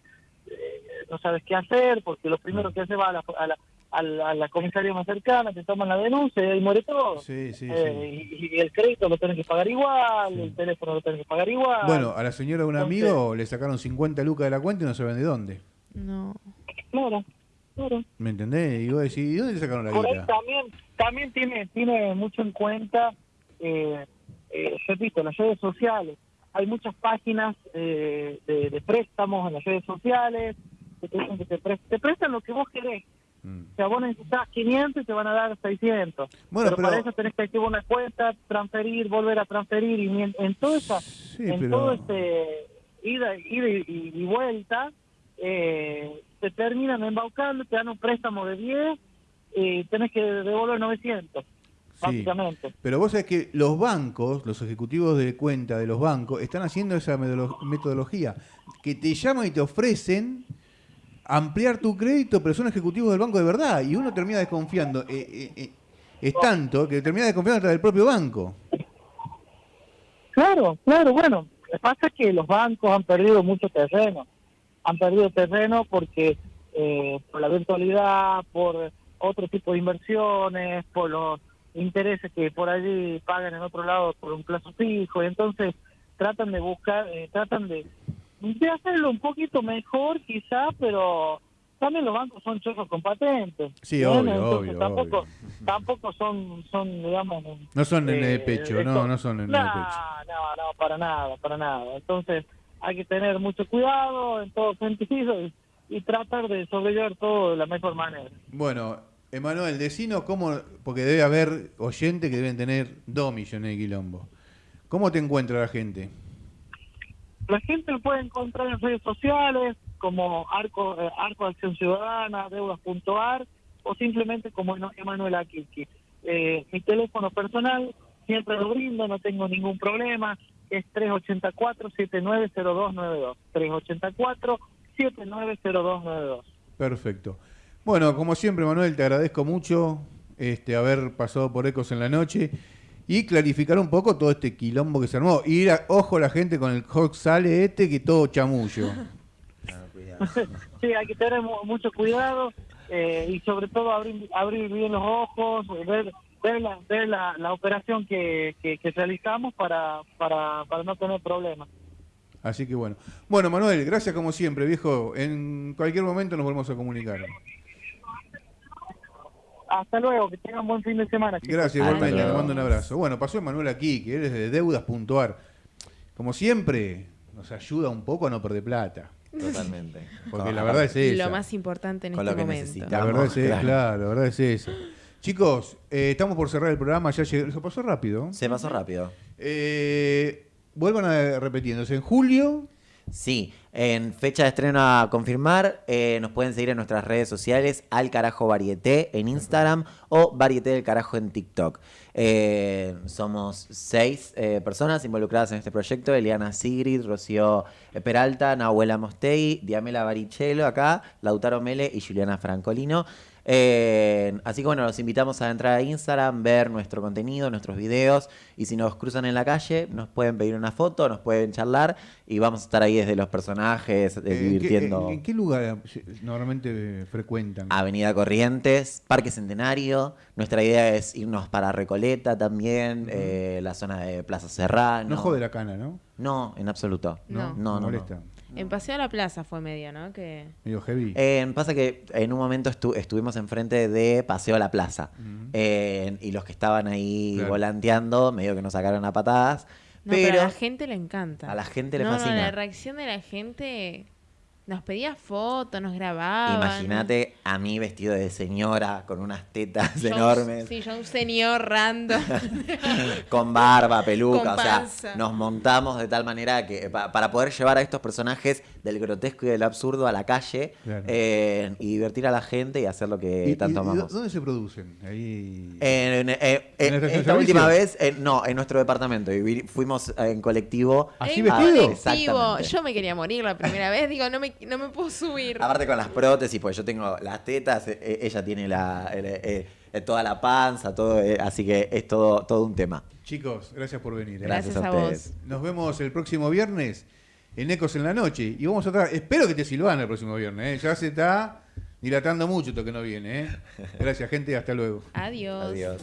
S8: eh, no sabes qué hacer, porque lo primero que haces va a la, a la, a la, a la comisaría más cercana, te toman la denuncia y ahí muere todo.
S3: Sí, sí,
S8: Eh, y, y el crédito lo tenés que pagar igual, el teléfono lo tenés que pagar igual.
S3: Bueno, a la señora de un
S8: Entonces-
S3: amigo le sacaron 50 lucas de la cuenta y no saben de dónde.
S7: No.
S8: Claro, claro.
S3: ¿Me entendés? Y vos decís, ¿y dónde le sacaron la guita?
S8: también, también tiene, tiene mucho en cuenta, eh, eh, repito, las redes sociales. Hay muchas páginas eh, de, de préstamos en las redes sociales que te dicen que te, te prestan lo que vos querés.
S3: Mm.
S8: Sea, vos necesitas 500 y te van a dar 600.
S3: Bueno,
S8: pero,
S3: pero-
S8: para eso tenés que activar una cuenta, transferir, volver a transferir. Y en, en toda esa,
S3: Sí,
S8: en
S3: pero-
S8: todo este ida, ida y, y vuelta, eh, te terminan embaucando, te dan un préstamo de 10 y tenés que devolver 900. básicamente.
S3: Pero vos sabés que los bancos, los ejecutivos de cuenta de los bancos, están haciendo esa metodolo- metodología, que te llaman y te ofrecen ampliar tu crédito, pero son ejecutivos del banco de verdad, y uno termina desconfiando. eh, eh, eh, es tanto que termina desconfiando hasta del propio banco.
S8: Claro, claro, bueno, lo que pasa es que los bancos han perdido mucho terreno, han perdido terreno porque eh, por la virtualidad, por otro tipo de inversiones, por los intereses que por allí pagan en otro lado por un plazo fijo, y entonces tratan de buscar, eh, tratan de, de hacerlo un poquito mejor quizá, pero también los bancos son chorros con patentes.
S3: Sí, obvio,
S8: Entonces,
S3: obvio,
S8: tampoco,
S3: obvio.
S8: tampoco son, son digamos,
S3: No son nene de
S8: eh,
S3: pecho, no, no son
S8: no,
S3: de pecho.
S8: no, no, para nada, para nada. Entonces hay que tener mucho cuidado en todo sentido y, y tratar de sobrellevar todo de la mejor manera.
S3: Bueno, Emanuel, decinos cómo, porque debe haber oyentes que deben tener dos millones de quilombo. ¿Cómo te encuentra la gente?
S8: La gente lo puede encontrar en redes sociales como Arco, eh, Arco Acción Ciudadana, deudas.ar o simplemente como Emanuel Aquilqui. Eh, mi teléfono personal siempre lo brindo, no tengo ningún problema, es 384-790292. 384-790292.
S3: Perfecto. Bueno, como siempre, Manuel, te agradezco mucho este, haber pasado por Ecos en la noche y clarificar un poco todo este quilombo que se armó. Y ir a- ojo la gente con el hot sale este que todo chamullo.
S8: Sí, hay que tener mu- mucho cuidado eh, y sobre todo abrir, abrir bien los ojos, ver, ver, la, ver la, la operación que, que, que realizamos para, para, para no tener problemas.
S3: Así que bueno. Bueno, Manuel, gracias como siempre, viejo. En cualquier momento nos volvemos a comunicar.
S8: Hasta luego, que tengan buen fin de semana. chicos.
S3: Gracias, igualmente. Te mando un abrazo. Bueno, pasó Manuel aquí, que él es de deudas.ar. Como siempre, nos ayuda un poco a no perder plata.
S4: Totalmente.
S3: Porque la verdad es esa.
S7: Lo más importante en
S4: Con
S7: este
S4: lo que
S7: momento.
S3: La verdad es
S4: Claro.
S3: claro, la verdad es esa. Chicos, eh, estamos por cerrar el programa, ya llegó, se pasó rápido.
S4: Se pasó rápido.
S3: Eh, vuelvan a repitiéndose. En julio,
S4: Sí, en fecha de estreno a confirmar, eh, nos pueden seguir en nuestras redes sociales, al carajo varieté en Instagram o varieté del carajo en TikTok. Eh, somos seis eh, personas involucradas en este proyecto, Eliana Sigrid, Rocío Peralta, Nahuela Mostei, Diamela Barichelo acá, Lautaro Mele y Juliana Francolino. Eh, así que bueno, los invitamos a entrar a Instagram, ver nuestro contenido, nuestros videos y si nos cruzan en la calle nos pueden pedir una foto, nos pueden charlar y vamos a estar ahí desde los personajes, eh,
S3: eh, ¿en, qué,
S4: divirtiendo.
S3: en- en qué lugar normalmente frecuentan?
S4: Avenida Corrientes, Parque Centenario. Nuestra idea es irnos para Recoleta también, eh, la zona de Plaza Serrano.
S3: No jode la cana, ¿no?
S4: No, en absoluto.
S7: No.
S4: no, no. no.
S3: molesta.
S7: En Paseo a la Plaza fue medio, ¿no? Que
S3: Medio heavy.
S4: Eh, pasa que en un momento estu- estuvimos enfrente de Paseo a la Plaza Eh, y los que estaban ahí
S3: Claro.
S4: volanteando medio que nos sacaron a patadas.
S7: No, pero,
S4: pero
S7: a la gente le encanta.
S4: a la gente le
S7: no,
S4: fascina.
S7: No, la reacción de la gente nos pedía fotos, nos grababan.
S4: Imagínate a mí vestido de señora con unas tetas
S7: Yo
S4: enormes.
S7: Sí, yo un señor random.
S4: con barba, peluca,
S7: Con
S4: o sea, nos montamos de tal manera que pa- para poder llevar a estos personajes del grotesco y del absurdo a la calle
S3: Claro.
S4: eh, y divertir a la gente y hacer lo que
S3: ¿Y- y-
S4: tanto
S3: y
S4: amamos.
S3: ¿Dónde se producen? Ahí.
S4: En, eh, eh,
S3: ¿En la estación de
S4: esta última vez, no, en nuestro departamento. Y fuimos en colectivo.
S3: ¿Así vestido?
S4: Exactamente.
S7: Yo me quería morir la primera vez. Digo, no me, no me puedo subir.
S4: Aparte con las prótesis, pues yo tengo las tetas, ella tiene la, el- eh, eh, toda la panza, todo, eh, así que es todo, todo un tema.
S3: Chicos, gracias por venir. ¿eh?
S7: Gracias,
S4: Gracias a
S7: a,
S4: ustedes.
S7: vos.
S3: Nos vemos el próximo viernes en Ecos en la Noche. Y vamos a estar. Espero que te Silvana el próximo viernes. ¿eh? Ya se está dilatando mucho esto que no viene. ¿eh? Gracias, gente. Hasta luego.
S7: Adiós.
S4: Adiós.